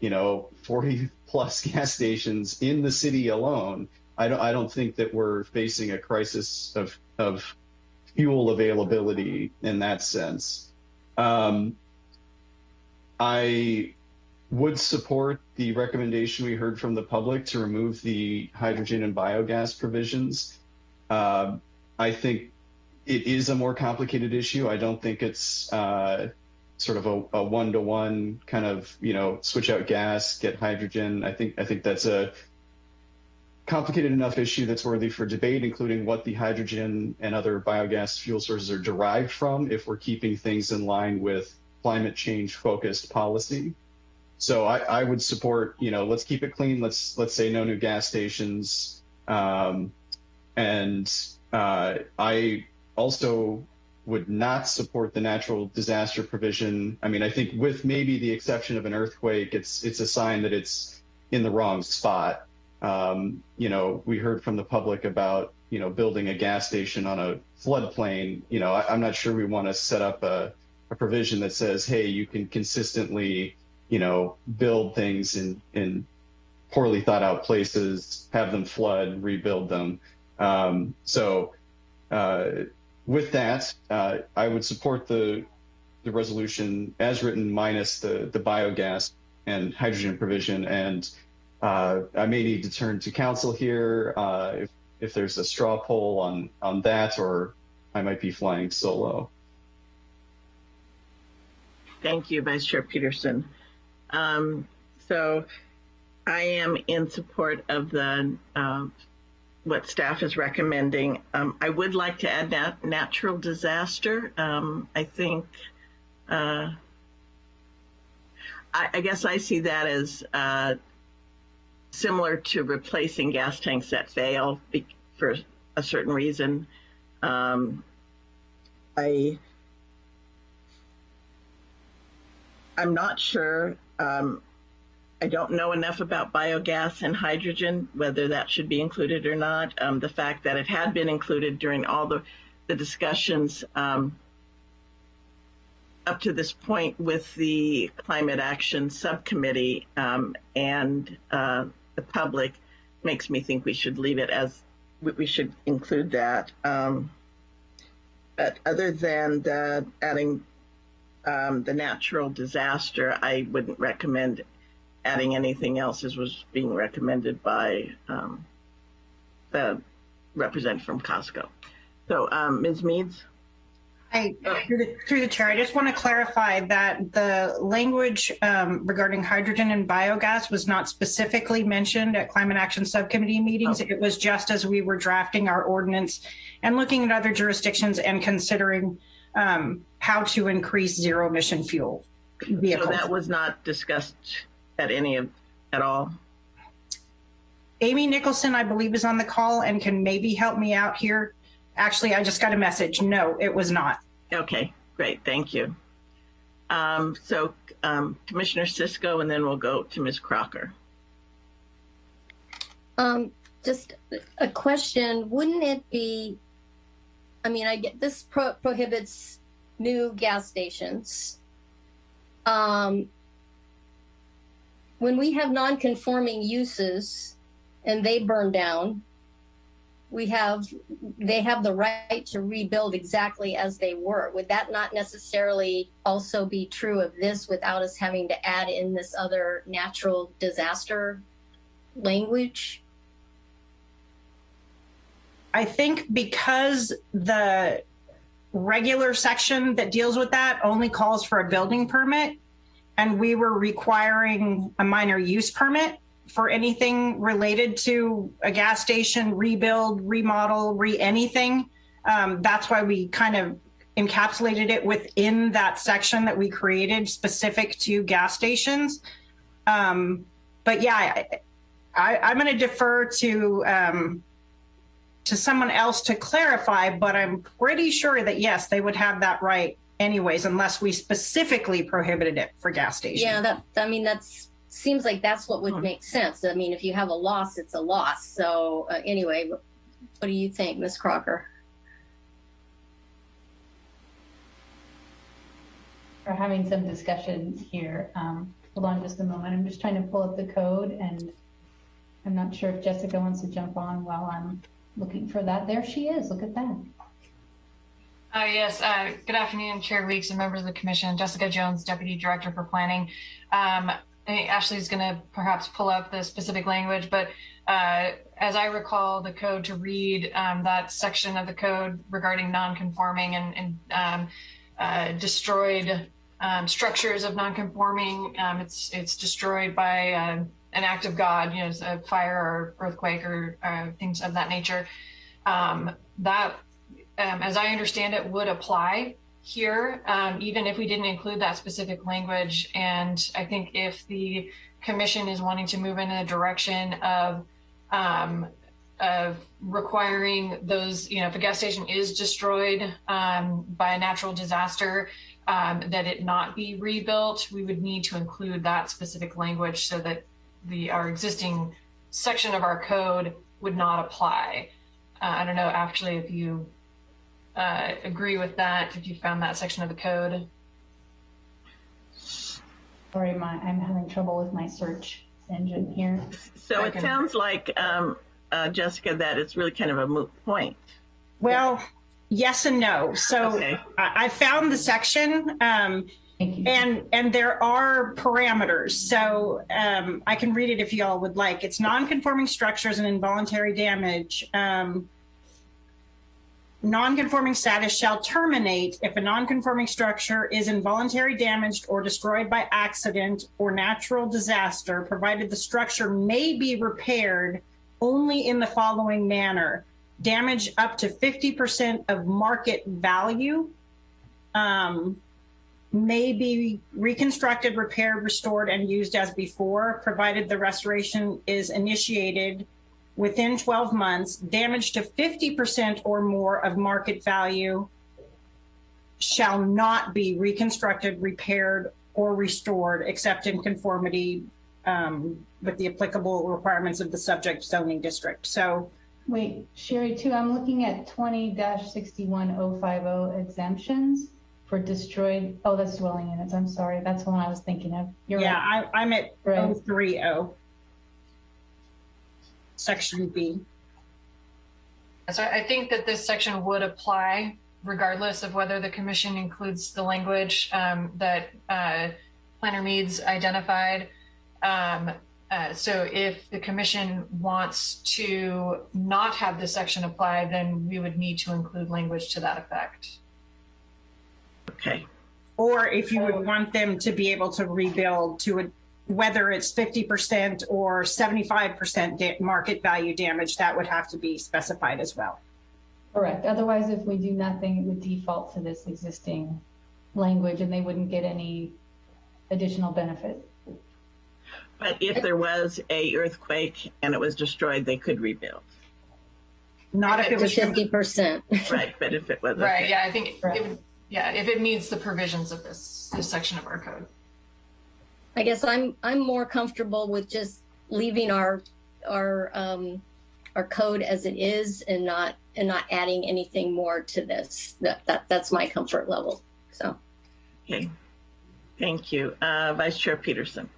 you know, 40 plus <laughs> gas stations in the city alone. I don't, I don't think that we're facing a crisis of, of fuel availability in that sense. Um, I would support the recommendation we heard from the public to remove the hydrogen and biogas provisions. Uh, I think it is a more complicated issue. I don't think it's uh, sort of a, a one-to-one kind of you know switch out gas, get hydrogen. I think I think that's a complicated enough issue that's worthy for debate, including what the hydrogen and other biogas fuel sources are derived from. If we're keeping things in line with climate change focused policy. So I, I would support, you know, let's keep it clean. Let's let's say no new gas stations. Um, and uh, I also would not support the natural disaster provision. I mean, I think with maybe the exception of an earthquake, it's it's a sign that it's in the wrong spot. Um, you know, we heard from the public about you know building a gas station on a floodplain. You know, I, I'm not sure we want to set up a, a provision that says, hey, you can consistently you know, build things in, in poorly thought out places, have them flood, rebuild them. Um, so uh, with that, uh, I would support the the resolution as written minus the, the biogas and hydrogen provision. And uh, I may need to turn to council here uh, if, if there's a straw poll on, on that, or I might be flying solo. Thank you, Vice Chair Peterson. Um, so I am in support of the uh, what staff is recommending. Um, I would like to add nat- natural disaster. Um, I think, uh, I, I, guess I see that as uh, similar to replacing gas tanks that fail for a certain reason. Um, I I'm not sure. Um, I don't know enough about biogas and hydrogen, whether that should be included or not. Um, the fact that it had been included during all the, the discussions um, up to this point with the Climate Action Subcommittee um, and uh, the public makes me think we should leave it as we should include that. Um, but other than the adding um, the natural disaster, I wouldn't recommend adding anything else as was being recommended by um, the representative from Costco. So, um, Ms. Meads? Hi, through the, through the chair, I just want to clarify that the language um, regarding hydrogen and biogas was not specifically mentioned at Climate Action Subcommittee meetings. Oh. It was just as we were drafting our ordinance and looking at other jurisdictions and considering um, how to increase zero emission fuel vehicles. So that was not discussed at any of at all. Amy Nicholson, I believe, is on the call and can maybe help me out here. Actually, I just got a message. No, it was not. Okay, great. Thank you. Um, so, um, Commissioner Cisco, and then we'll go to Ms. Crocker. Um, just a question. Wouldn't it be I mean, I get this pro- prohibits new gas stations. When we have non-conforming uses and they burn down, we have they have the right to rebuild exactly as they were. Would that not necessarily also be true of this without us having to add in this other natural disaster language? I think because the regular section that deals with that only calls for a building permit, and we were requiring a minor use permit for anything related to a gas station, rebuild, remodel, re anything. Um, that's why we kind of encapsulated it within that section that we created specific to gas stations. Um, but yeah, I, am going to defer to um, to someone else to clarify, but I'm pretty sure that yes, they would have that right anyways, unless we specifically prohibited it for gas stations. Yeah, that I mean that's seems like that's what would hmm. make sense. I mean, if you have a loss, it's a loss. So uh, anyway, what, what do you think, Ms. Crocker? We're having some discussion here. Um, hold on just a moment. I'm just trying to pull up the code and I'm not sure if Jessica wants to jump on while I'm looking for that. There she is. Look at that. Uh, yes, uh, good afternoon, Chair Weeks and members of the Commission. Jessica Jones, Deputy Director for Planning. Um, Ashley's going to perhaps pull up the specific language, but uh, as I recall the code to read, um, that section of the code regarding non-conforming and, and um, uh, destroyed um, structures of non-conforming, um, it's it's destroyed by uh, an act of God, you know, a fire or earthquake or uh, things of that nature, um, that, um, as I understand it, would apply here, um, even if we didn't include that specific language. And I think if the commission is wanting to move in a direction of um, of requiring those, you know, if a gas station is destroyed um, by a natural disaster, um, that it not be rebuilt, we would need to include that specific language so that the our existing section of our code would not apply. Uh, I don't know actually if you uh, agree with that, if you found that section of the code. Sorry, my, I'm having trouble with my search engine here. So it sounds like, um, uh, Jessica, that it's really kind of a moot point. Well, yes and no. So okay. I, I, found the section. Um, And and there are parameters. So um, I can read it if y'all would like. It's non-conforming structures and involuntary damage. Um, non-conforming status shall terminate if a non-conforming structure is involuntary damaged or destroyed by accident or natural disaster, provided the structure may be repaired only in the following manner. Damage up to 50% of market value um, may be reconstructed, repaired, restored, and used as before, provided the restoration is initiated within 12 months. Damage to 50% or more of market value shall not be reconstructed, repaired, or restored except in conformity um, with the applicable requirements of the subject zoning district. So Wait, Sherry, too, I'm looking at 20-61050 exemptions for destroyed, oh, that's dwelling units. I'm sorry. That's the one I was thinking of. You're yeah, right. I, I'm at Right. 030, section B. So I think that this section would apply regardless of whether the commission includes the language um, that uh, Planner Meads identified. Um, uh, so if the commission wants to not have this section apply, then we would need to include language to that effect. Okay. Or if you would want them to be able to rebuild to a, whether it's 50% or 75% da- market value damage, that would have to be specified as well. Correct. Otherwise, if we do nothing, it would default to this existing language and they wouldn't get any additional benefit. But if there was a earthquake and it was destroyed, they could rebuild. Not if it was 50%. Right, but if it was. Right. Yeah, I think it would, yeah, if it meets the provisions of this this section of our code. I guess I'm I'm more comfortable with just leaving our our um, our code as it is and not and not adding anything more to this. That, that that's my comfort level. So Okay. Thank you. Uh, Vice Chair Peterson.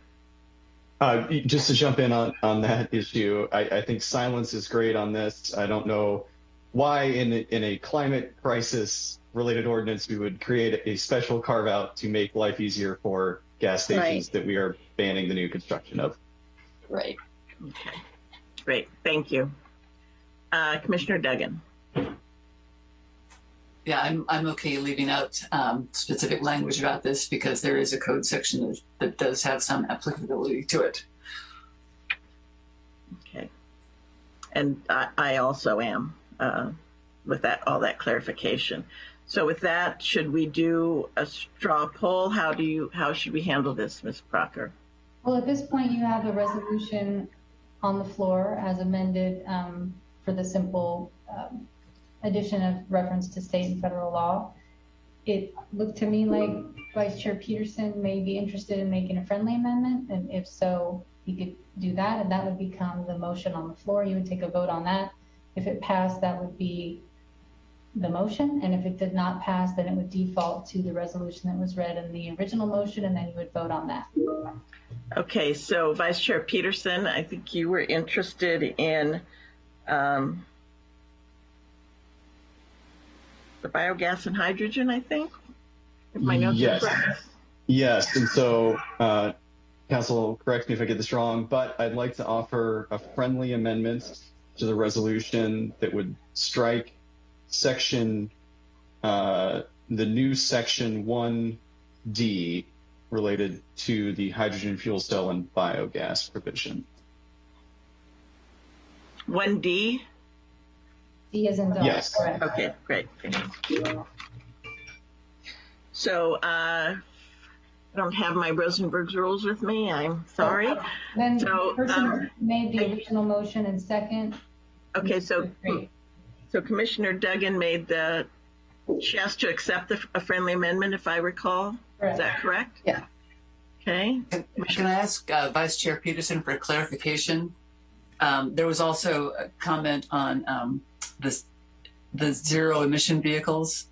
Uh, just to jump in on, on that issue, I, I think silence is great on this. I don't know why in a, in a climate crisis related ordinance we would create a special carve out to make life easier for gas stations Right. that we are banning the new construction of. right. Okay. Great. Thank you. Uh, Commissioner Duggan. Yeah, I'm, I'm okay leaving out um, specific language about this because there is a code section that, that does have some applicability to it. Okay. And I, I also am uh, with that all that clarification. So with that, should we do a straw poll? How do you how should we handle this, Ms. Crocker? Well, at this point, you have a resolution on the floor as amended um, for the simple um, addition of reference to state and federal law. It looked to me like Vice Chair Peterson may be interested in making a friendly amendment, and if so, he could do that, and that would become the motion on the floor. You would take a vote on that. If it passed, that would be the motion, and if it did not pass, then it would default to the resolution that was read in the original motion, and then you would vote on that. Okay, so Vice Chair Peterson, I think you were interested in um, the biogas and hydrogen. I think. If my notes Yes. correct. Yes, and so uh, Council, correct me if I get this wrong, but I'd like to offer a friendly amendment to the resolution that would strike section, uh, the new section 1D related to the hydrogen fuel cell and biogas provision. One D. D is in dog. Yes. Correct. Okay, great. Thank you. So uh, I don't have my Rosenberg's rules with me. I'm sorry. Then So, the person um, made the original motion and second. Okay, so so Commissioner Duggan made the she has to accept the, a friendly amendment, if I recall. Is that correct? Yeah. Okay. Can I ask uh, Vice Chair Peterson for clarification? Um, there was also a comment on um, this, the zero emission vehicles.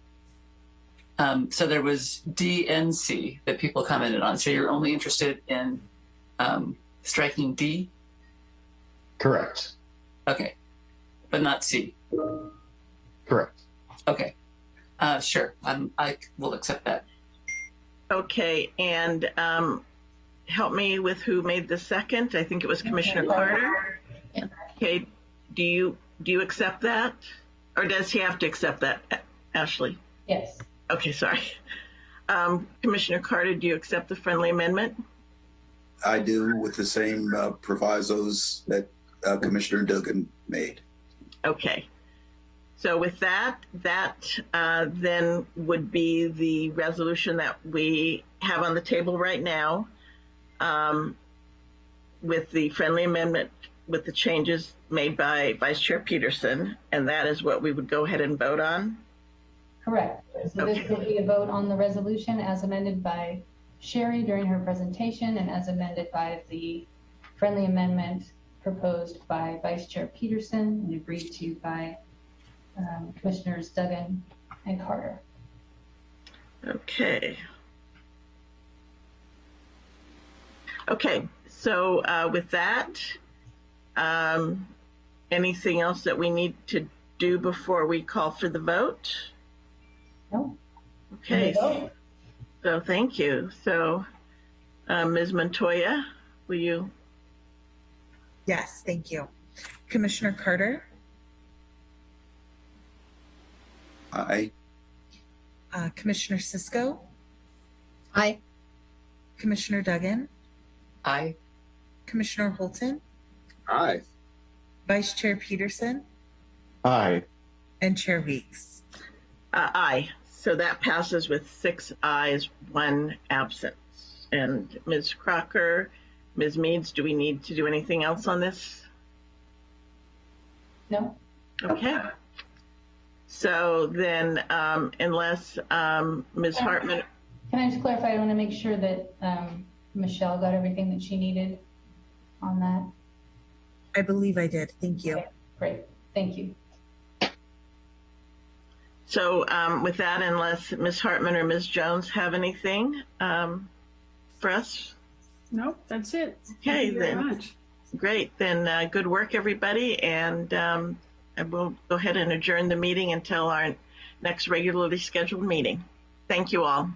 Um, so there was DNC that people commented on. So you're only interested in um, striking D? Correct. Okay. But not C? Correct. Okay. Uh, sure. I'm, I will accept that. Okay, and um, help me with who made the second. I think it was Commissioner Carter. Okay, do you do you accept that, or does he have to accept that, Ashley? Yes. Okay, sorry. Um, Commissioner Carter, do you accept the friendly amendment? I do with the same uh, provisos that uh, Commissioner Duggan made. Okay. So with that, that uh, then would be the resolution that we have on the table right now um, with the friendly amendment with the changes made by Vice Chair Peterson, and that is what we would go ahead and vote on. Correct. So this will be a vote on the resolution as amended by Sherry during her presentation and as amended by the friendly amendment proposed by Vice Chair Peterson and agreed to by um, Commissioners Duggan and Carter. Okay. Okay, so uh, with that, um, anything else that we need to do before we call for the vote? No. Okay. So thank you. So, uh, Ms. Montoya, will you? Yes, thank you. Commissioner Carter, Aye. uh, Commissioner Cisco, Aye. Commissioner Duggan, Aye. Commissioner Holton, Aye. Vice Chair Peterson, Aye. and Chair Weeks. Uh, aye. So that passes with six ayes, one absence. And Ms. Crocker, Ms. Meads, do we need to do anything else on this? No. Okay. So then, um, unless um, Ms. Hartman, Can I just clarify? I want to make sure that um, Michelle got everything that she needed on that. I believe I did. Thank you. Great. Thank you. so um, with that, unless Ms. Hartman or Ms. Jones have anything um, for us? Nope, that's it. Okay, Thank you very then. much. Great. Then uh, good work, everybody. And um, I will go ahead and adjourn the meeting until our next regularly scheduled meeting. Thank you all.